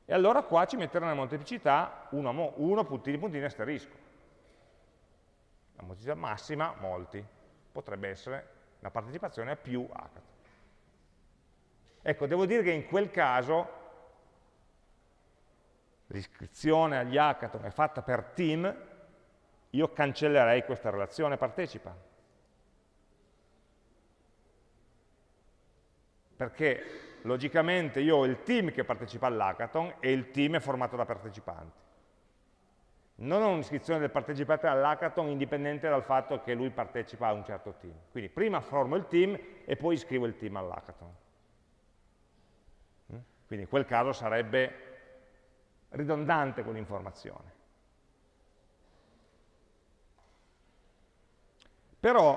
E allora qua ci metterò una molteplicità 1, 1 puntini puntini asterisco. La molteplicità massima, molti. Potrebbe essere la partecipazione a più hackathon. Ecco, devo dire che in quel caso l'iscrizione agli hackathon è fatta per team, io cancellerei questa relazione partecipa. Perché logicamente io ho il team che partecipa all'hackathon e il team è formato da partecipanti. Non ho un'iscrizione del partecipante all'hackathon indipendente dal fatto che lui partecipa a un certo team. Quindi prima formo il team e poi iscrivo il team all'hackathon. Mm? Quindi in quel caso sarebbe ridondante quell'informazione. Però,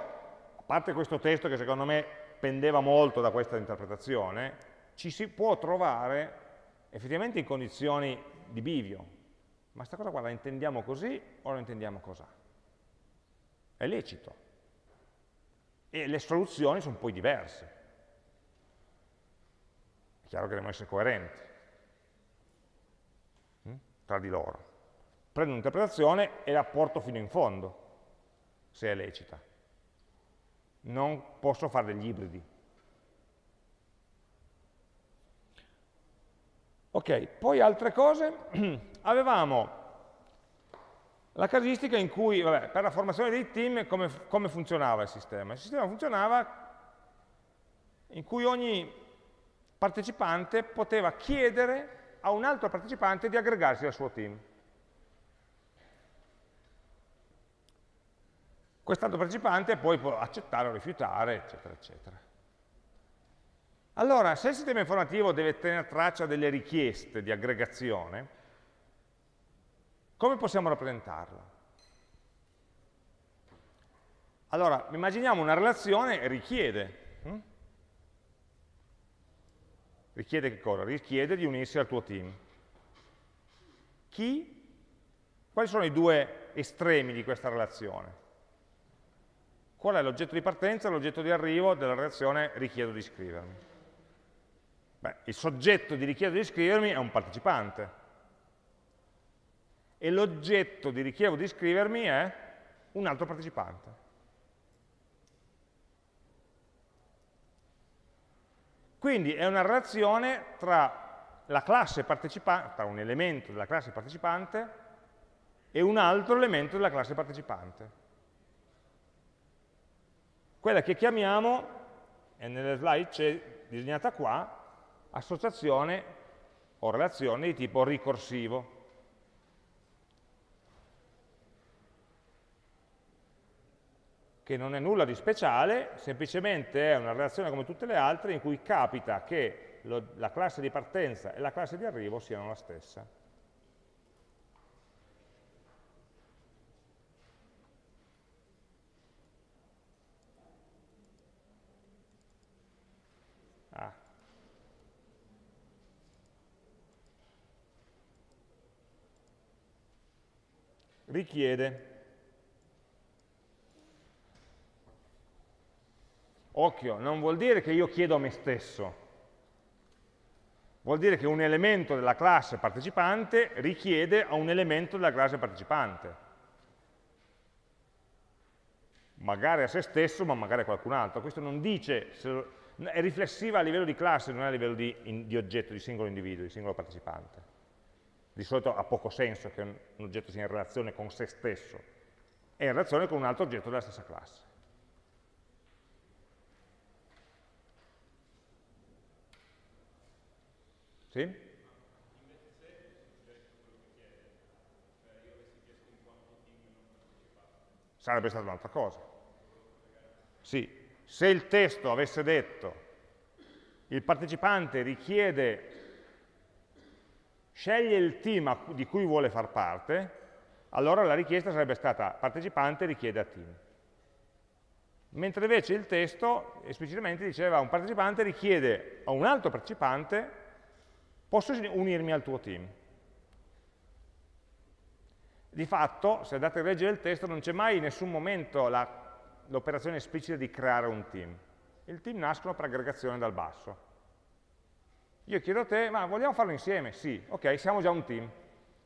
a parte questo testo che secondo me pendeva molto da questa interpretazione, ci si può trovare effettivamente in condizioni di bivio. Ma questa cosa qua la intendiamo così o la intendiamo così? È lecito. E le soluzioni sono poi diverse. È chiaro che devono essere coerenti hm? tra di loro. Prendo un'interpretazione e la porto fino in fondo, se è lecita. Non posso fare degli ibridi. Ok, poi altre cose, [CLEARS THROAT] avevamo la casistica in cui, vabbè, per la formazione dei team, come, come funzionava il sistema? Il sistema funzionava in cui ogni partecipante poteva chiedere a un altro partecipante di aggregarsi al suo team. Quest'altro partecipante poi può accettare o rifiutare, eccetera, eccetera. Allora, se il sistema informativo deve tenere traccia delle richieste di aggregazione, come possiamo rappresentarla? Allora, immaginiamo una relazione richiede. Hm? Richiede che cosa? Richiede di unirsi al tuo team. Chi? Quali sono i due estremi di questa relazione? Qual è l'oggetto di partenza e l'oggetto di arrivo della relazione richiedo di iscrivermi? Beh, il soggetto di richiesta di iscrivermi è un partecipante e l'oggetto di richiesta di iscrivermi è un altro partecipante. Quindi è una relazione tra, tra un elemento della classe partecipante e un altro elemento della classe partecipante. Quella che chiamiamo, e nelle slide c'è disegnata qua, associazione o relazione di tipo ricorsivo. che non è nulla di speciale, semplicemente è una relazione come tutte le altre in cui capita che lo, la classe di partenza e la classe di arrivo siano la stessa. Richiede Occhio, non vuol dire che io chiedo a me stesso, vuol dire che un elemento della classe partecipante richiede a un elemento della classe partecipante. Magari a se stesso, ma magari a qualcun altro. Questo non dice, è riflessiva a livello di classe, non è a livello di, di oggetto, di singolo individuo, di singolo partecipante. Di solito ha poco senso che un oggetto sia in relazione con se stesso, è in relazione con un altro oggetto della stessa classe. Sì? Sarebbe stata un'altra cosa. Sì, se il testo avesse detto il partecipante richiede, sceglie il team di cui vuole far parte, allora la richiesta sarebbe stata partecipante richiede a team. Mentre invece il testo esplicitamente diceva un partecipante richiede a un altro partecipante posso unirmi al tuo team. Di fatto, se andate a leggere il testo, non c'è mai in nessun momento l'operazione esplicita di creare un team. Il team nascono per aggregazione dal basso. Io chiedo a te, ma vogliamo farlo insieme? Sì, ok, siamo già un team.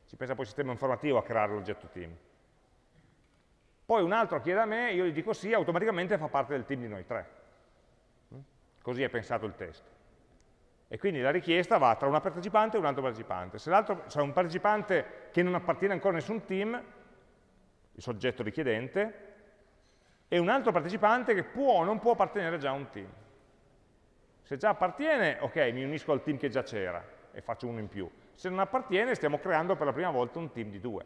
Ci pensa poi il sistema informativo a creare l'oggetto team. Poi un altro chiede a me, io gli dico sì, automaticamente fa parte del team di noi tre. Così è pensato il testo. E quindi la richiesta va tra una partecipante e un altro partecipante. Se l'altro c'è un partecipante che non appartiene ancora a nessun team, il soggetto richiedente, e un altro partecipante che può o non può appartenere già a un team. Se già appartiene, ok, mi unisco al team che già c'era e faccio uno in più. Se non appartiene, stiamo creando per la prima volta un team di due.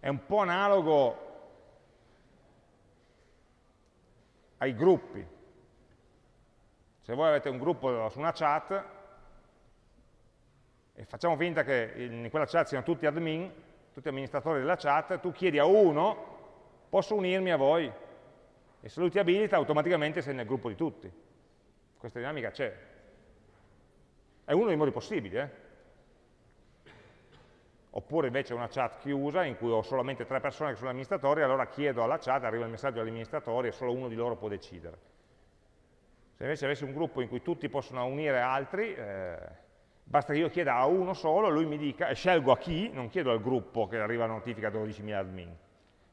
È un po' analogo ai gruppi. Se voi avete un gruppo su una chat e facciamo finta che in quella chat siano tutti admin, tutti amministratori della chat, tu chiedi a uno, posso unirmi a voi? E se lui ti abilita, automaticamente sei nel gruppo di tutti. Questa dinamica c'è. È uno dei modi possibili, eh? oppure invece una chat chiusa in cui ho solamente tre persone che sono amministratori, allora chiedo alla chat, arriva il messaggio agli amministratori e solo uno di loro può decidere. Se invece avessi un gruppo in cui tutti possono unire altri, eh, basta che io chieda a uno solo, lui mi dica, e scelgo a chi, non chiedo al gruppo che arriva la notifica a 12.000 admin,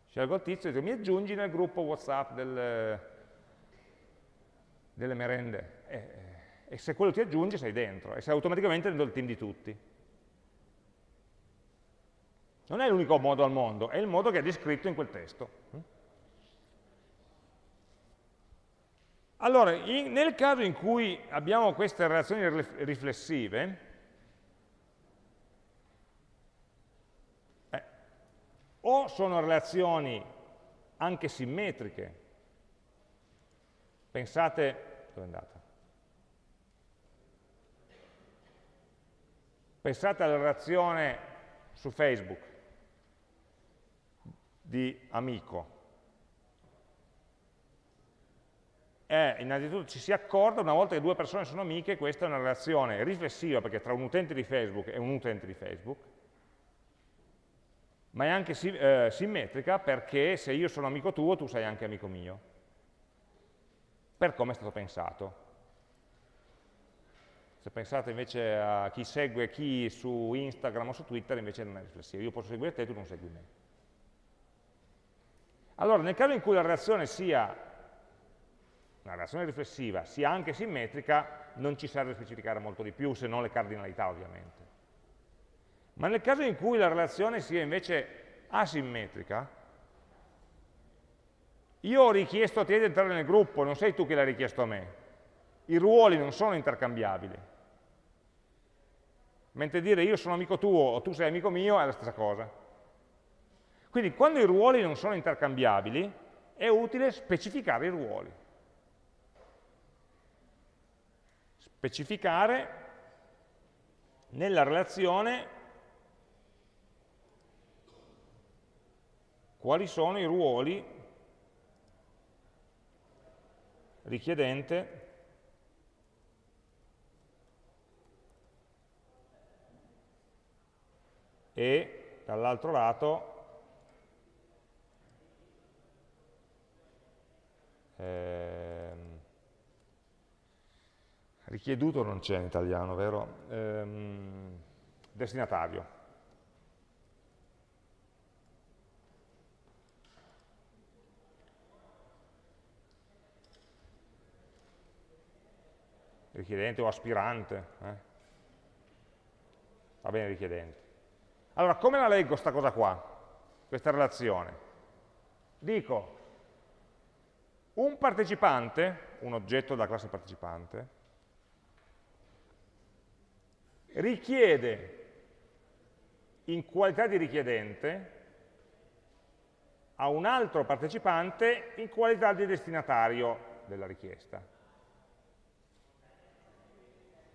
scelgo il tizio e dico mi aggiungi nel gruppo Whatsapp del, delle merende. E, e se quello ti aggiunge sei dentro, e sei automaticamente dentro il team di tutti. Non è l'unico modo al mondo, è il modo che è descritto in quel testo. Allora, in, nel caso in cui abbiamo queste relazioni riflessive, eh, o sono relazioni anche simmetriche, pensate, dove è andata? Pensate alla relazione su Facebook, di amico. È, innanzitutto ci si accorda, una volta che due persone sono amiche, questa è una relazione riflessiva, perché tra un utente di Facebook e un utente di Facebook, ma è anche eh, simmetrica perché se io sono amico tuo, tu sei anche amico mio, per come è stato pensato. Se pensate invece a chi segue chi su Instagram o su Twitter, invece non è riflessivo. Io posso seguire te, tu non segui me. Allora, nel caso in cui la relazione sia una relazione riflessiva, sia anche simmetrica, non ci serve specificare molto di più, se non le cardinalità ovviamente. Ma nel caso in cui la relazione sia invece asimmetrica, io ho richiesto a te di entrare nel gruppo, non sei tu che l'hai richiesto a me. I ruoli non sono intercambiabili. Mentre dire io sono amico tuo o tu sei amico mio è la stessa cosa. Quindi quando i ruoli non sono intercambiabili è utile specificare i ruoli. Specificare nella relazione quali sono i ruoli richiedente e dall'altro lato ehm, richieduto non c'è in italiano, vero? Ehm, destinatario. richiedente o aspirante. Eh? Va bene, richiedente. Allora, come la leggo questa cosa qua, questa relazione? Dico, un partecipante, un oggetto della classe partecipante, richiede in qualità di richiedente a un altro partecipante in qualità di destinatario della richiesta.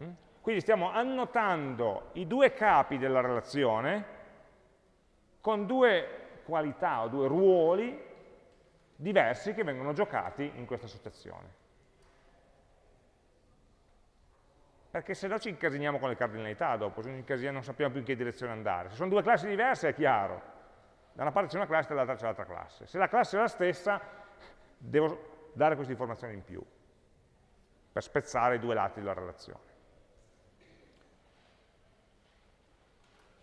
Mm? Quindi stiamo annotando i due capi della relazione con due qualità o due ruoli diversi che vengono giocati in questa associazione. Perché se no ci incasiniamo con le cardinalità dopo, non sappiamo più in che direzione andare. Se sono due classi diverse è chiaro. Da una parte c'è una classe e dall'altra c'è l'altra classe. Se la classe è la stessa, devo dare queste informazioni in più, per spezzare i due lati della relazione.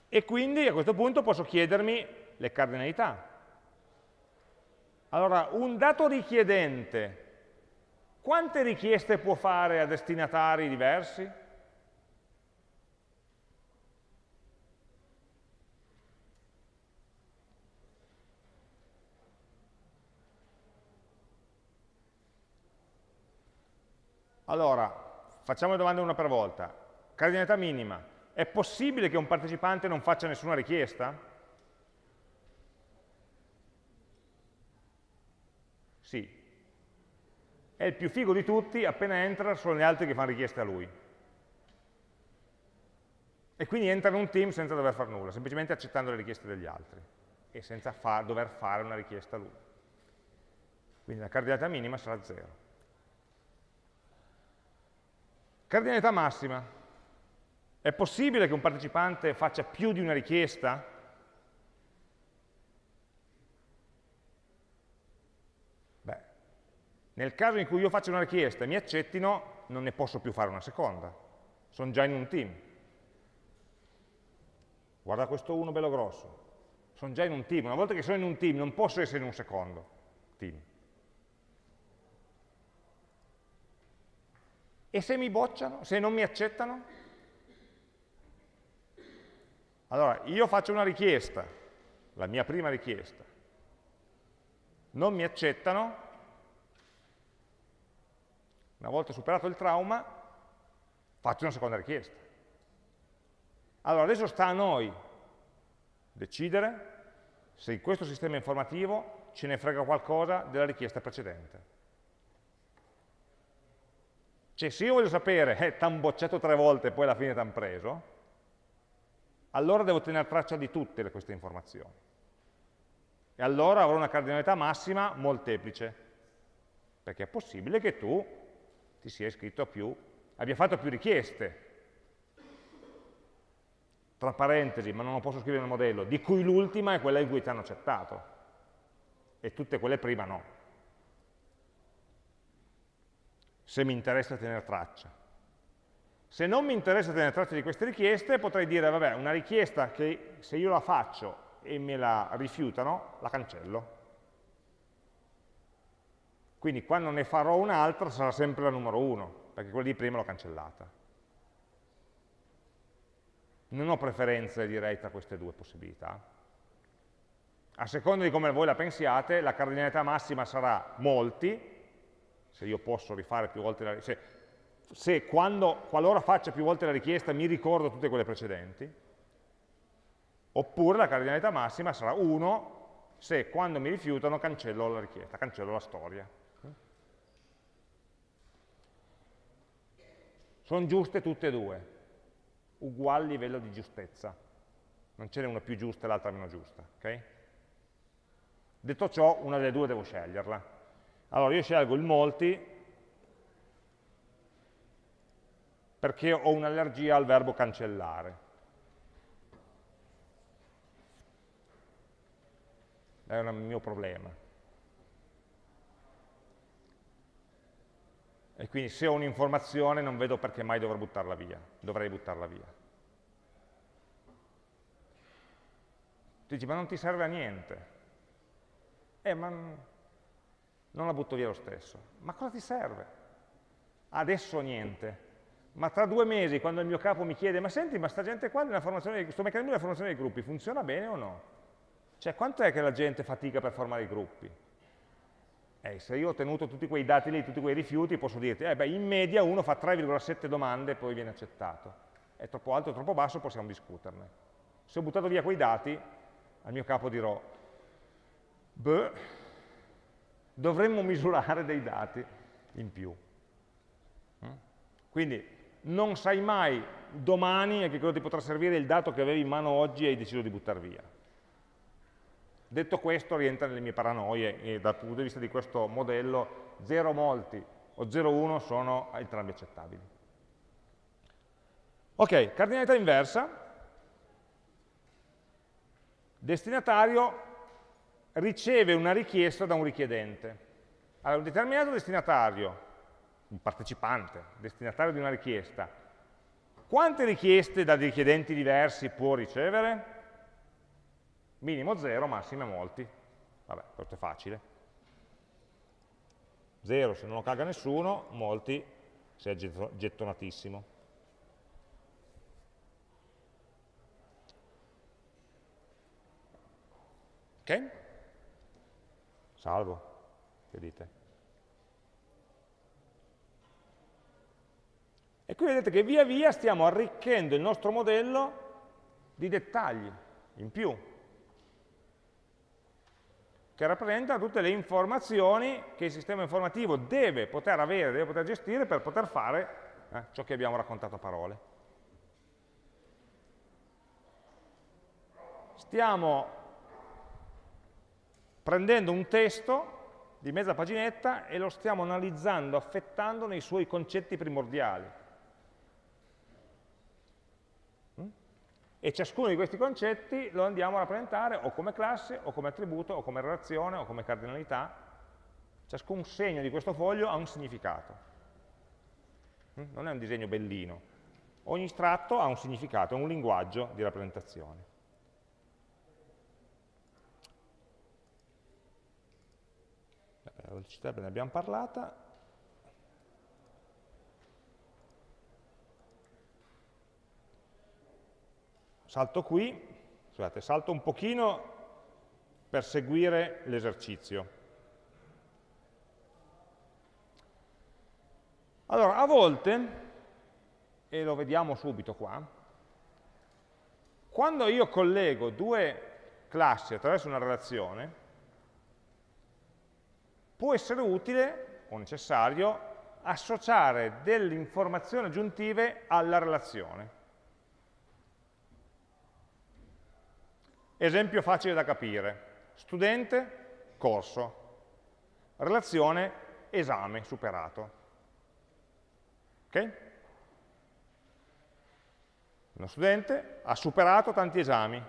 E quindi a questo punto posso chiedermi le cardinalità. Allora, un dato richiedente, quante richieste può fare a destinatari diversi? Allora, facciamo le domande una per volta. Cardinalità minima, è possibile che un partecipante non faccia nessuna richiesta? Sì. È il più figo di tutti, appena entra sono gli altri che fanno richieste a lui. E quindi entra in un team senza dover fare nulla, semplicemente accettando le richieste degli altri e senza fa dover fare una richiesta a lui. Quindi la cardinalità minima sarà 0. Cardinalità massima. È possibile che un partecipante faccia più di una richiesta? Beh, nel caso in cui io faccia una richiesta e mi accettino, non ne posso più fare una seconda. Sono già in un team. Guarda questo uno bello grosso. Sono già in un team. Una volta che sono in un team non posso essere in un secondo team. E se mi bocciano? Se non mi accettano? Allora, io faccio una richiesta, la mia prima richiesta, non mi accettano, una volta superato il trauma, faccio una seconda richiesta. Allora, adesso sta a noi decidere se in questo sistema informativo ce ne frega qualcosa della richiesta precedente. Cioè, se io voglio sapere, eh, t'han bocciato tre volte e poi alla fine t'han preso, allora devo tenere traccia di tutte queste informazioni. E allora avrò una cardinalità massima molteplice, perché è possibile che tu ti sia iscritto a più, abbia fatto più richieste, tra parentesi, ma non lo posso scrivere nel modello, di cui l'ultima è quella in cui ti hanno accettato, e tutte quelle prima no. Se mi interessa tenere traccia. Se non mi interessa tenere traccia di queste richieste, potrei dire, vabbè, una richiesta che se io la faccio e me la rifiutano, la cancello. Quindi quando ne farò un'altra sarà sempre la numero 1, perché quella di prima l'ho cancellata. Non ho preferenze, direi, tra queste due possibilità. A seconda di come voi la pensiate, la cardinalità massima sarà molti, se io posso rifare più volte la richiesta, se, se quando, qualora faccia più volte la richiesta mi ricordo tutte quelle precedenti, oppure la cardinalità massima sarà 1 se quando mi rifiutano cancello la richiesta, cancello la storia. Sono giuste tutte e due, ugual livello di giustezza. Non ce n'è una più giusta e l'altra meno giusta. Okay? Detto ciò, una delle due devo sceglierla. Allora io scelgo il molti perché ho un'allergia al verbo cancellare. È un mio problema. E quindi se ho un'informazione non vedo perché mai dovrò buttarla via, dovrei buttarla via. Tu dici, ma non ti serve a niente. Eh, ma non la butto via lo stesso. Ma cosa ti serve? Adesso niente. Ma tra due mesi, quando il mio capo mi chiede, ma senti, ma sta gente qua, questo meccanismo della formazione dei gruppi, funziona bene o no? Cioè, quanto è che la gente fatica per formare i gruppi? Eh, se io ho tenuto tutti quei dati lì, tutti quei rifiuti, posso dirti, eh beh, in media uno fa 3,7 domande e poi viene accettato. È troppo alto o troppo basso, possiamo discuterne. Se ho buttato via quei dati, al mio capo dirò, beh, dovremmo misurare dei dati in più. Mm? Quindi non sai mai domani a che cosa ti potrà servire il dato che avevi in mano oggi e hai deciso di buttare via. Detto questo rientra nelle mie paranoie e dal punto di vista di questo modello 0 molti o 0,1 sono entrambi accettabili. Ok, cardinalità inversa, destinatario riceve una richiesta da un richiedente. Allora, un determinato destinatario, un partecipante, destinatario di una richiesta, quante richieste da richiedenti diversi può ricevere? Minimo 0, massime molti. Vabbè, questo è facile. 0 se non lo caga nessuno, molti se è gettonatissimo. Ok? Salvo, che dite? E qui vedete che via via stiamo arricchendo il nostro modello di dettagli in più, che rappresentano tutte le informazioni che il sistema informativo deve poter avere, deve poter gestire per poter fare eh, ciò che abbiamo raccontato a parole. Stiamo prendendo un testo di mezza paginetta e lo stiamo analizzando, affettando nei suoi concetti primordiali. Mm? E ciascuno di questi concetti lo andiamo a rappresentare o come classe, o come attributo, o come relazione, o come cardinalità. Ciascun segno di questo foglio ha un significato. Mm? Non è un disegno bellino. Ogni tratto ha un significato, è un linguaggio di rappresentazione. Velocità ne abbiamo parlata, salto qui, scusate, salto un pochino per seguire l'esercizio. Allora, a volte, e lo vediamo subito qua, quando io collego due classi attraverso una relazione, può essere utile o necessario associare delle informazioni aggiuntive alla relazione. Esempio facile da capire. Studente, corso. Relazione, esame superato. Ok? Uno studente ha superato tanti esami.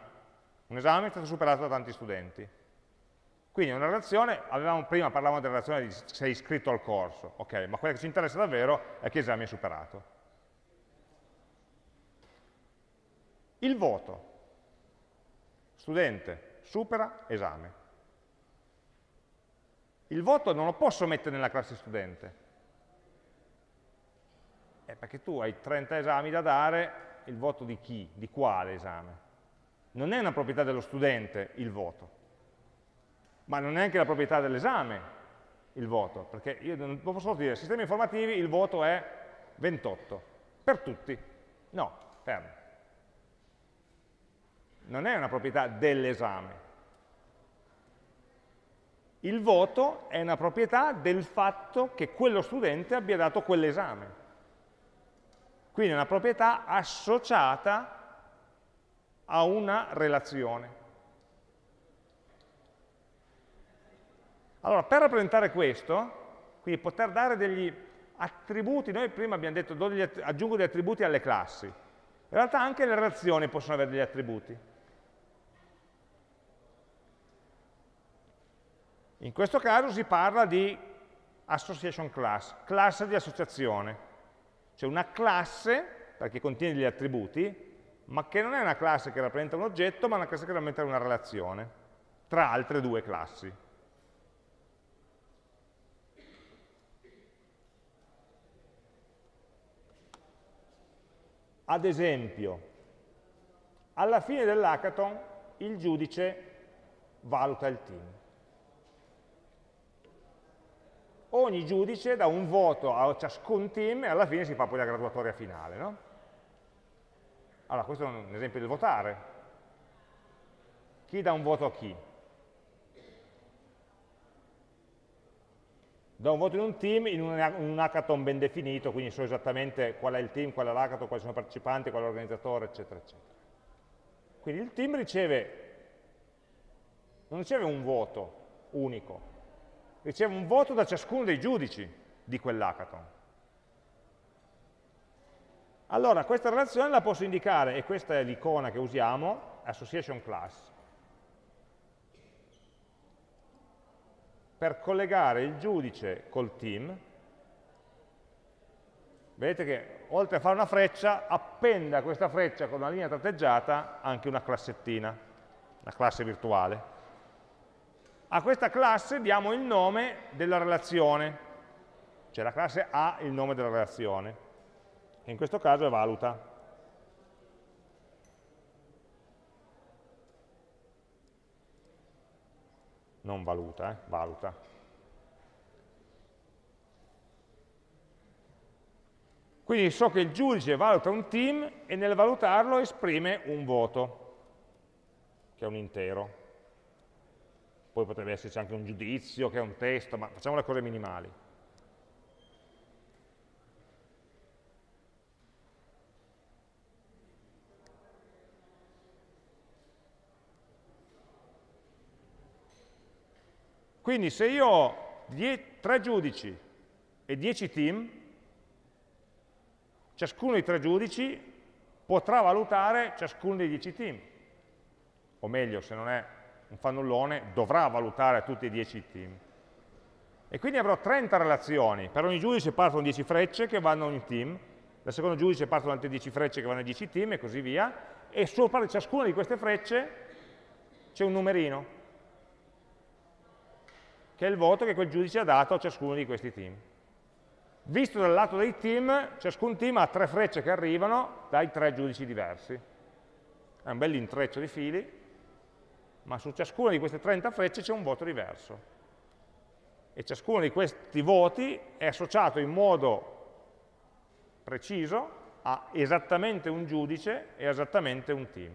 Un esame è stato superato da tanti studenti. Quindi una relazione, avevamo, prima parlavamo della relazione di sei iscritto al corso, ok, ma quella che ci interessa davvero è che esame hai superato. Il voto, studente, supera, esame. Il voto non lo posso mettere nella classe studente, eh, perché tu hai 30 esami da dare, il voto di chi? Di quale esame? Non è una proprietà dello studente il voto, ma non è neanche la proprietà dell'esame il voto, perché io non posso dire sistemi informativi il voto è 28, per tutti. No, fermo. Non è una proprietà dell'esame. Il voto è una proprietà del fatto che quello studente abbia dato quell'esame. Quindi è una proprietà associata a una relazione. Allora, per rappresentare questo, quindi poter dare degli attributi, noi prima abbiamo detto degli, aggiungo degli attributi alle classi, in realtà anche le relazioni possono avere degli attributi. In questo caso si parla di association class, classe di associazione, cioè una classe, perché contiene degli attributi, ma che non è una classe che rappresenta un oggetto, ma una classe che rappresenta una relazione tra altre due classi. Ad esempio, alla fine dell'hackathon il giudice valuta il team. Ogni giudice dà un voto a ciascun team e alla fine si fa poi la graduatoria finale. No? Allora, questo è un esempio del votare. Chi dà un voto a chi? Do un voto in un team in un, hackathon ben definito, quindi so esattamente qual è il team, qual è l'hackathon, quali sono i partecipanti, qual è l'organizzatore, eccetera, eccetera. Quindi il team riceve, non riceve un voto unico, riceve un voto da ciascuno dei giudici di quell'hackathon. Allora, questa relazione la posso indicare, e questa è l'icona che usiamo, association class. Per collegare il giudice col team, vedete che oltre a fare una freccia, appenda questa freccia con una linea tratteggiata anche una classettina, una classe virtuale. A questa classe diamo il nome della relazione, cioè la classe ha il nome della relazione, che in questo caso è valuta. Non valuta, eh, valuta. Quindi so che il giudice valuta un team e nel valutarlo esprime un voto, che è un intero. Poi potrebbe esserci anche un giudizio, che è un testo, ma facciamo le cose minimali. Quindi se io ho tre giudici e dieci team, ciascuno dei tre giudici potrà valutare ciascuno dei dieci team. O meglio, se non è un fannullone, dovrà valutare tutti e dieci team. E quindi avrò 30 relazioni. Per ogni giudice partono 10 frecce che vanno a ogni team, dal secondo giudice partono altre 10 frecce che vanno ai 10 team e così via, e sopra ciascuna di queste frecce c'è un numerino che è il voto che quel giudice ha dato a ciascuno di questi team. Visto dal lato dei team, ciascun team ha tre frecce che arrivano dai tre giudici diversi. È un bel intreccio di fili, ma su ciascuna di queste 30 frecce c'è un voto diverso. E ciascuno di questi voti è associato in modo preciso a esattamente un giudice e esattamente un team.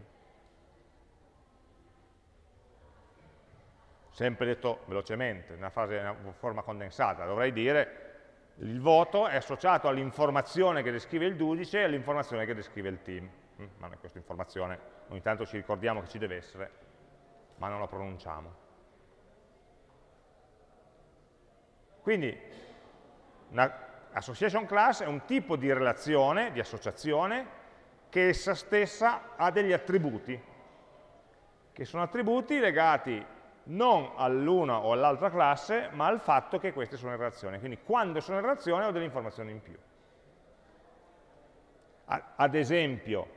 Sempre detto velocemente, una, fase, in forma condensata, dovrei dire il voto è associato all'informazione che descrive il giudice e all'informazione che descrive il team. Mm, ma questa informazione ogni tanto ci ricordiamo che ci deve essere, ma non la pronunciamo. Quindi una association class è un tipo di relazione, di associazione, che essa stessa ha degli attributi, che sono attributi legati non all'una o all'altra classe, ma al fatto che queste sono in relazione. Quindi quando sono in relazione ho delle informazioni in più. Ad esempio,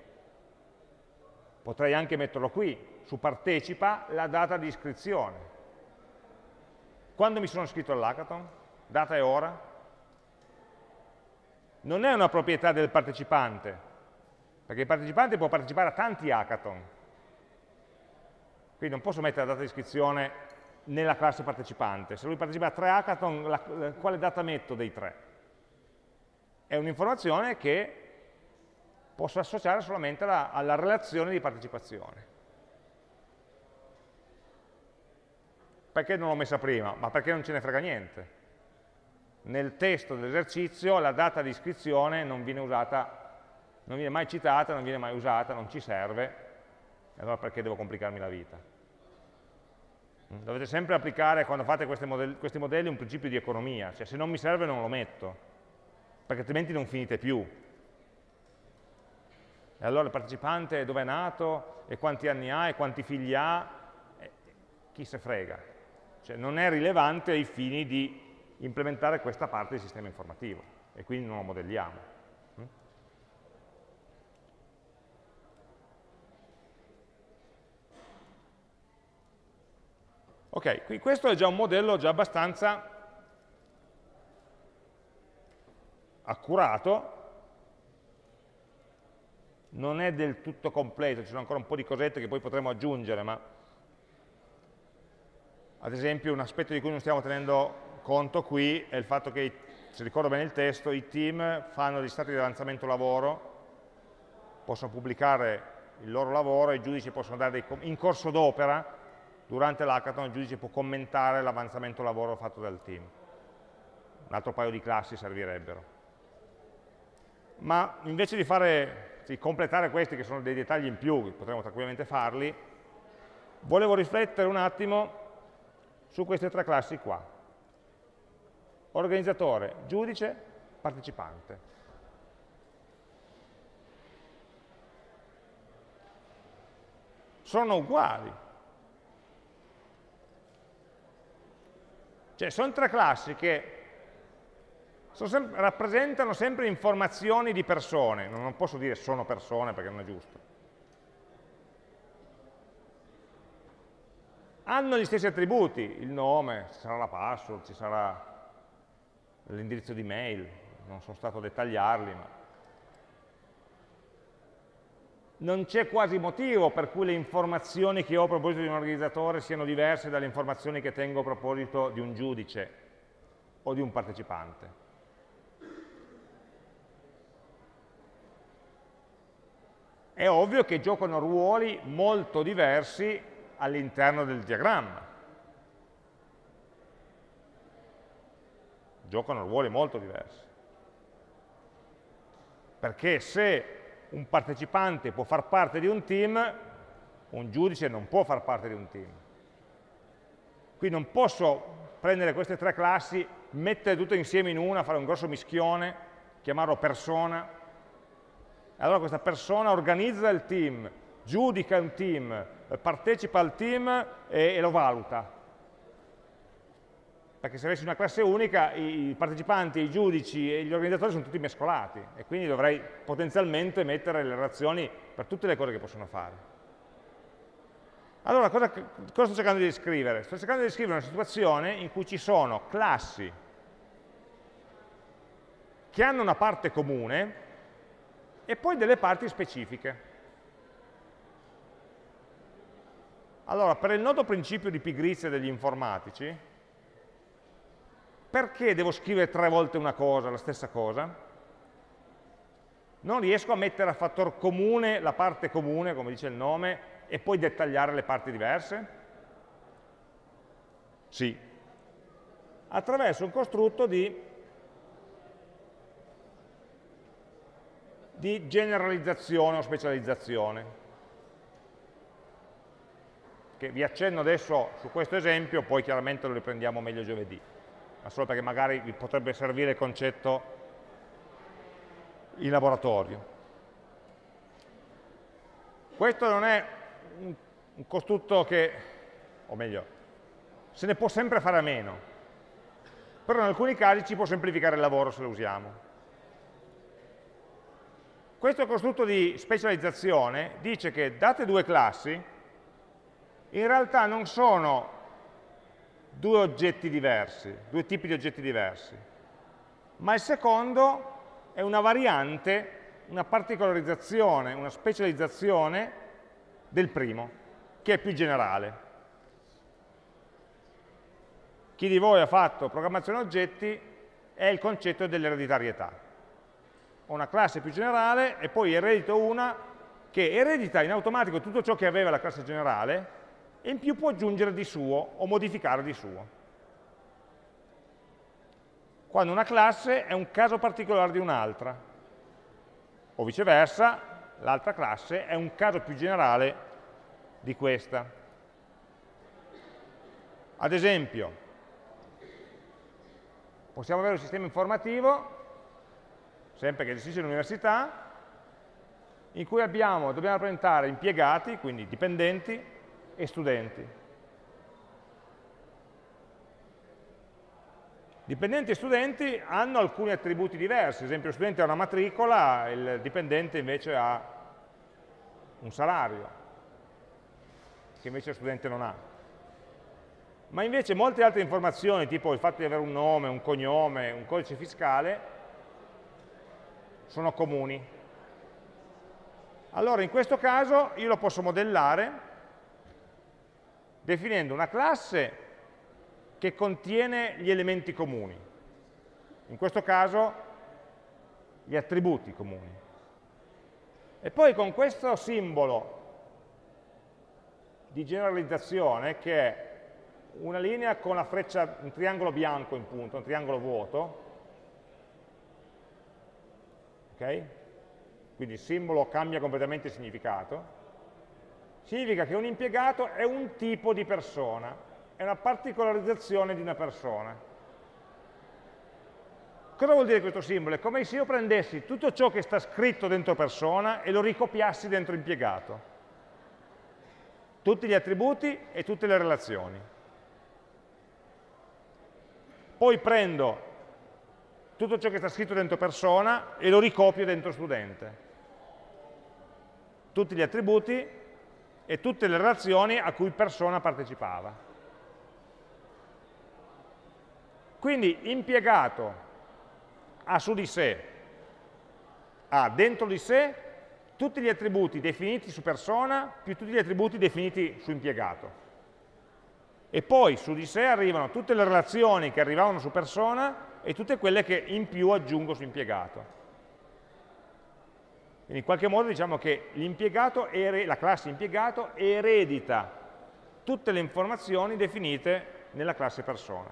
potrei anche metterlo qui, su partecipa la data di iscrizione. Quando mi sono iscritto all'hackathon? Data e ora? Non è una proprietà del partecipante, perché il partecipante può partecipare a tanti hackathon, quindi non posso mettere la data di iscrizione nella classe partecipante. Se lui partecipa a tre hackathon, la, quale data metto dei tre? È un'informazione che posso associare solamente alla, alla relazione di partecipazione. Perché non l'ho messa prima? Ma perché non ce ne frega niente. Nel testo dell'esercizio la data di iscrizione non viene usata, non viene mai citata, non viene mai usata, non ci serve, allora perché devo complicarmi la vita? Dovete sempre applicare, quando fate modelli, questi modelli, un principio di economia, cioè se non mi serve non lo metto, perché altrimenti non finite più. E allora il partecipante dove è nato, e quanti anni ha, e quanti figli ha, chi se frega. Cioè non è rilevante ai fini di implementare questa parte del sistema informativo, e quindi non lo modelliamo. Ok, qui questo è già un modello già abbastanza accurato, non è del tutto completo, ci sono ancora un po' di cosette che poi potremo aggiungere, ma ad esempio un aspetto di cui non stiamo tenendo conto qui è il fatto che, se ricordo bene il testo, i team fanno gli stati di avanzamento lavoro, possono pubblicare il loro lavoro, i giudici possono dare dei, in corso d'opera durante l'hackathon il giudice può commentare l'avanzamento lavoro fatto dal team. Un altro paio di classi servirebbero. Ma invece di, fare, di completare questi, che sono dei dettagli in più, potremmo tranquillamente farli, volevo riflettere un attimo su queste tre classi qua. Organizzatore, giudice, partecipante. Sono uguali, Cioè, sono tre classi che sono sem rappresentano sempre informazioni di persone, non posso dire sono persone perché non è giusto. Hanno gli stessi attributi, il nome, ci sarà la password, ci sarà l'indirizzo di mail, non sono stato a dettagliarli, ma non c'è quasi motivo per cui le informazioni che ho a proposito di un organizzatore siano diverse dalle informazioni che tengo a proposito di un giudice o di un partecipante. È ovvio che giocano ruoli molto diversi all'interno del diagramma. Giocano ruoli molto diversi. Perché se un partecipante può far parte di un team, un giudice non può far parte di un team. Qui non posso prendere queste tre classi, mettere tutte insieme in una, fare un grosso mischione, chiamarlo persona, allora questa persona organizza il team, giudica un team, partecipa al team e, e lo valuta perché se avessi una classe unica i partecipanti, i giudici e gli organizzatori sono tutti mescolati e quindi dovrei potenzialmente mettere le relazioni per tutte le cose che possono fare. Allora, cosa, cosa sto cercando di descrivere? Sto cercando di descrivere una situazione in cui ci sono classi che hanno una parte comune e poi delle parti specifiche. Allora, per il nodo principio di pigrizia degli informatici, perché devo scrivere tre volte una cosa, la stessa cosa? Non riesco a mettere a fattor comune la parte comune, come dice il nome, e poi dettagliare le parti diverse? Sì. Attraverso un costrutto di, di generalizzazione o specializzazione che vi accenno adesso su questo esempio, poi chiaramente lo riprendiamo meglio giovedì ma solo perché magari vi potrebbe servire il concetto in laboratorio. Questo non è un, un costrutto che, o meglio, se ne può sempre fare a meno, però in alcuni casi ci può semplificare il lavoro se lo usiamo. Questo costrutto di specializzazione dice che date due classi, in realtà non sono due oggetti diversi, due tipi di oggetti diversi, ma il secondo è una variante, una particolarizzazione, una specializzazione del primo, che è più generale. chi di voi ha fatto programmazione oggetti è il concetto dell'ereditarietà. Ho una classe più generale e poi eredito una che eredita in automatico tutto ciò che aveva la classe generale e in più può aggiungere di suo o modificare di suo. Quando una classe è un caso particolare di un'altra, o viceversa, l'altra classe è un caso più generale di questa. Ad esempio, possiamo avere un sistema informativo, sempre che gestisce l'università, in cui abbiamo, dobbiamo rappresentare impiegati, quindi dipendenti, e studenti. Dipendenti e studenti hanno alcuni attributi diversi, ad esempio lo studente ha una matricola, il dipendente invece ha un salario, che invece lo studente non ha. Ma invece molte altre informazioni, tipo il fatto di avere un nome, un cognome, un codice fiscale, sono comuni. Allora in questo caso io lo posso modellare definendo una classe che contiene gli elementi comuni, in questo caso gli attributi comuni. E poi con questo simbolo di generalizzazione, che è una linea con la freccia, un triangolo bianco in punto, un triangolo vuoto, ok? Quindi il simbolo cambia completamente il significato, significa che un impiegato è un tipo di persona, è una particolarizzazione di una persona. Cosa vuol dire questo simbolo? È come se io prendessi tutto ciò che sta scritto dentro persona e lo ricopiassi dentro impiegato. Tutti gli attributi e tutte le relazioni. Poi prendo tutto ciò che sta scritto dentro persona e lo ricopio dentro studente. Tutti gli attributi e tutte le relazioni a cui persona partecipava. Quindi impiegato ha su di sé, ha dentro di sé tutti gli attributi definiti su persona più tutti gli attributi definiti su impiegato. E poi su di sé arrivano tutte le relazioni che arrivavano su persona e tutte quelle che in più aggiungo su impiegato. Quindi in qualche modo diciamo che la classe impiegato eredita tutte le informazioni definite nella classe persona.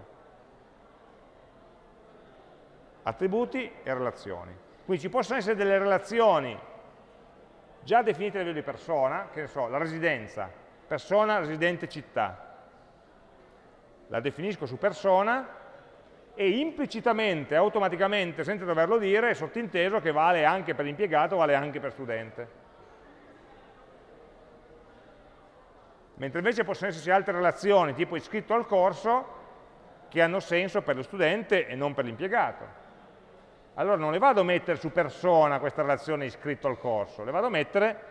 Attributi e relazioni. Quindi ci possono essere delle relazioni già definite a livello di persona, che ne so, la residenza, persona, residente, città. La definisco su persona e implicitamente, automaticamente, senza doverlo dire, è sottinteso che vale anche per l'impiegato, vale anche per studente. Mentre invece possono esserci altre relazioni, tipo iscritto al corso, che hanno senso per lo studente e non per l'impiegato. Allora non le vado a mettere su persona questa relazione iscritto al corso, le vado a mettere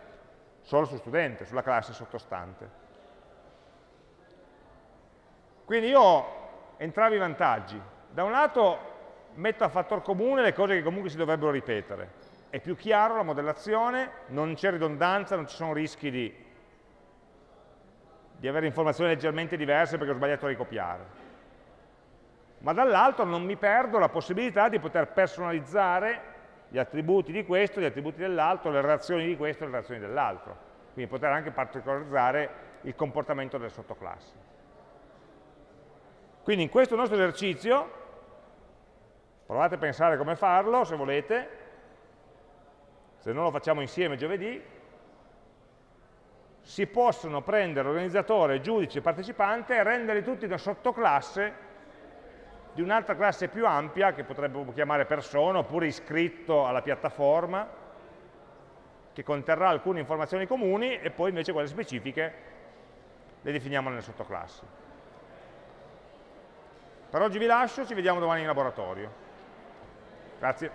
solo su studente, sulla classe sottostante. Quindi io ho entrambi i vantaggi, da un lato metto a fattor comune le cose che comunque si dovrebbero ripetere, è più chiaro la modellazione, non c'è ridondanza, non ci sono rischi di, di avere informazioni leggermente diverse perché ho sbagliato a ricopiare. Ma dall'altro non mi perdo la possibilità di poter personalizzare gli attributi di questo, gli attributi dell'altro, le relazioni di questo e le relazioni dell'altro. Quindi poter anche particolarizzare il comportamento delle sottoclassi. Quindi in questo nostro esercizio Provate a pensare come farlo, se volete, se non lo facciamo insieme giovedì, si possono prendere organizzatore, giudice partecipante e renderli tutti una sottoclasse di un'altra classe più ampia, che potremmo chiamare persona, oppure iscritto alla piattaforma, che conterrà alcune informazioni comuni e poi invece quelle specifiche le definiamo nelle sottoclassi. Per oggi vi lascio, ci vediamo domani in laboratorio. Grazie.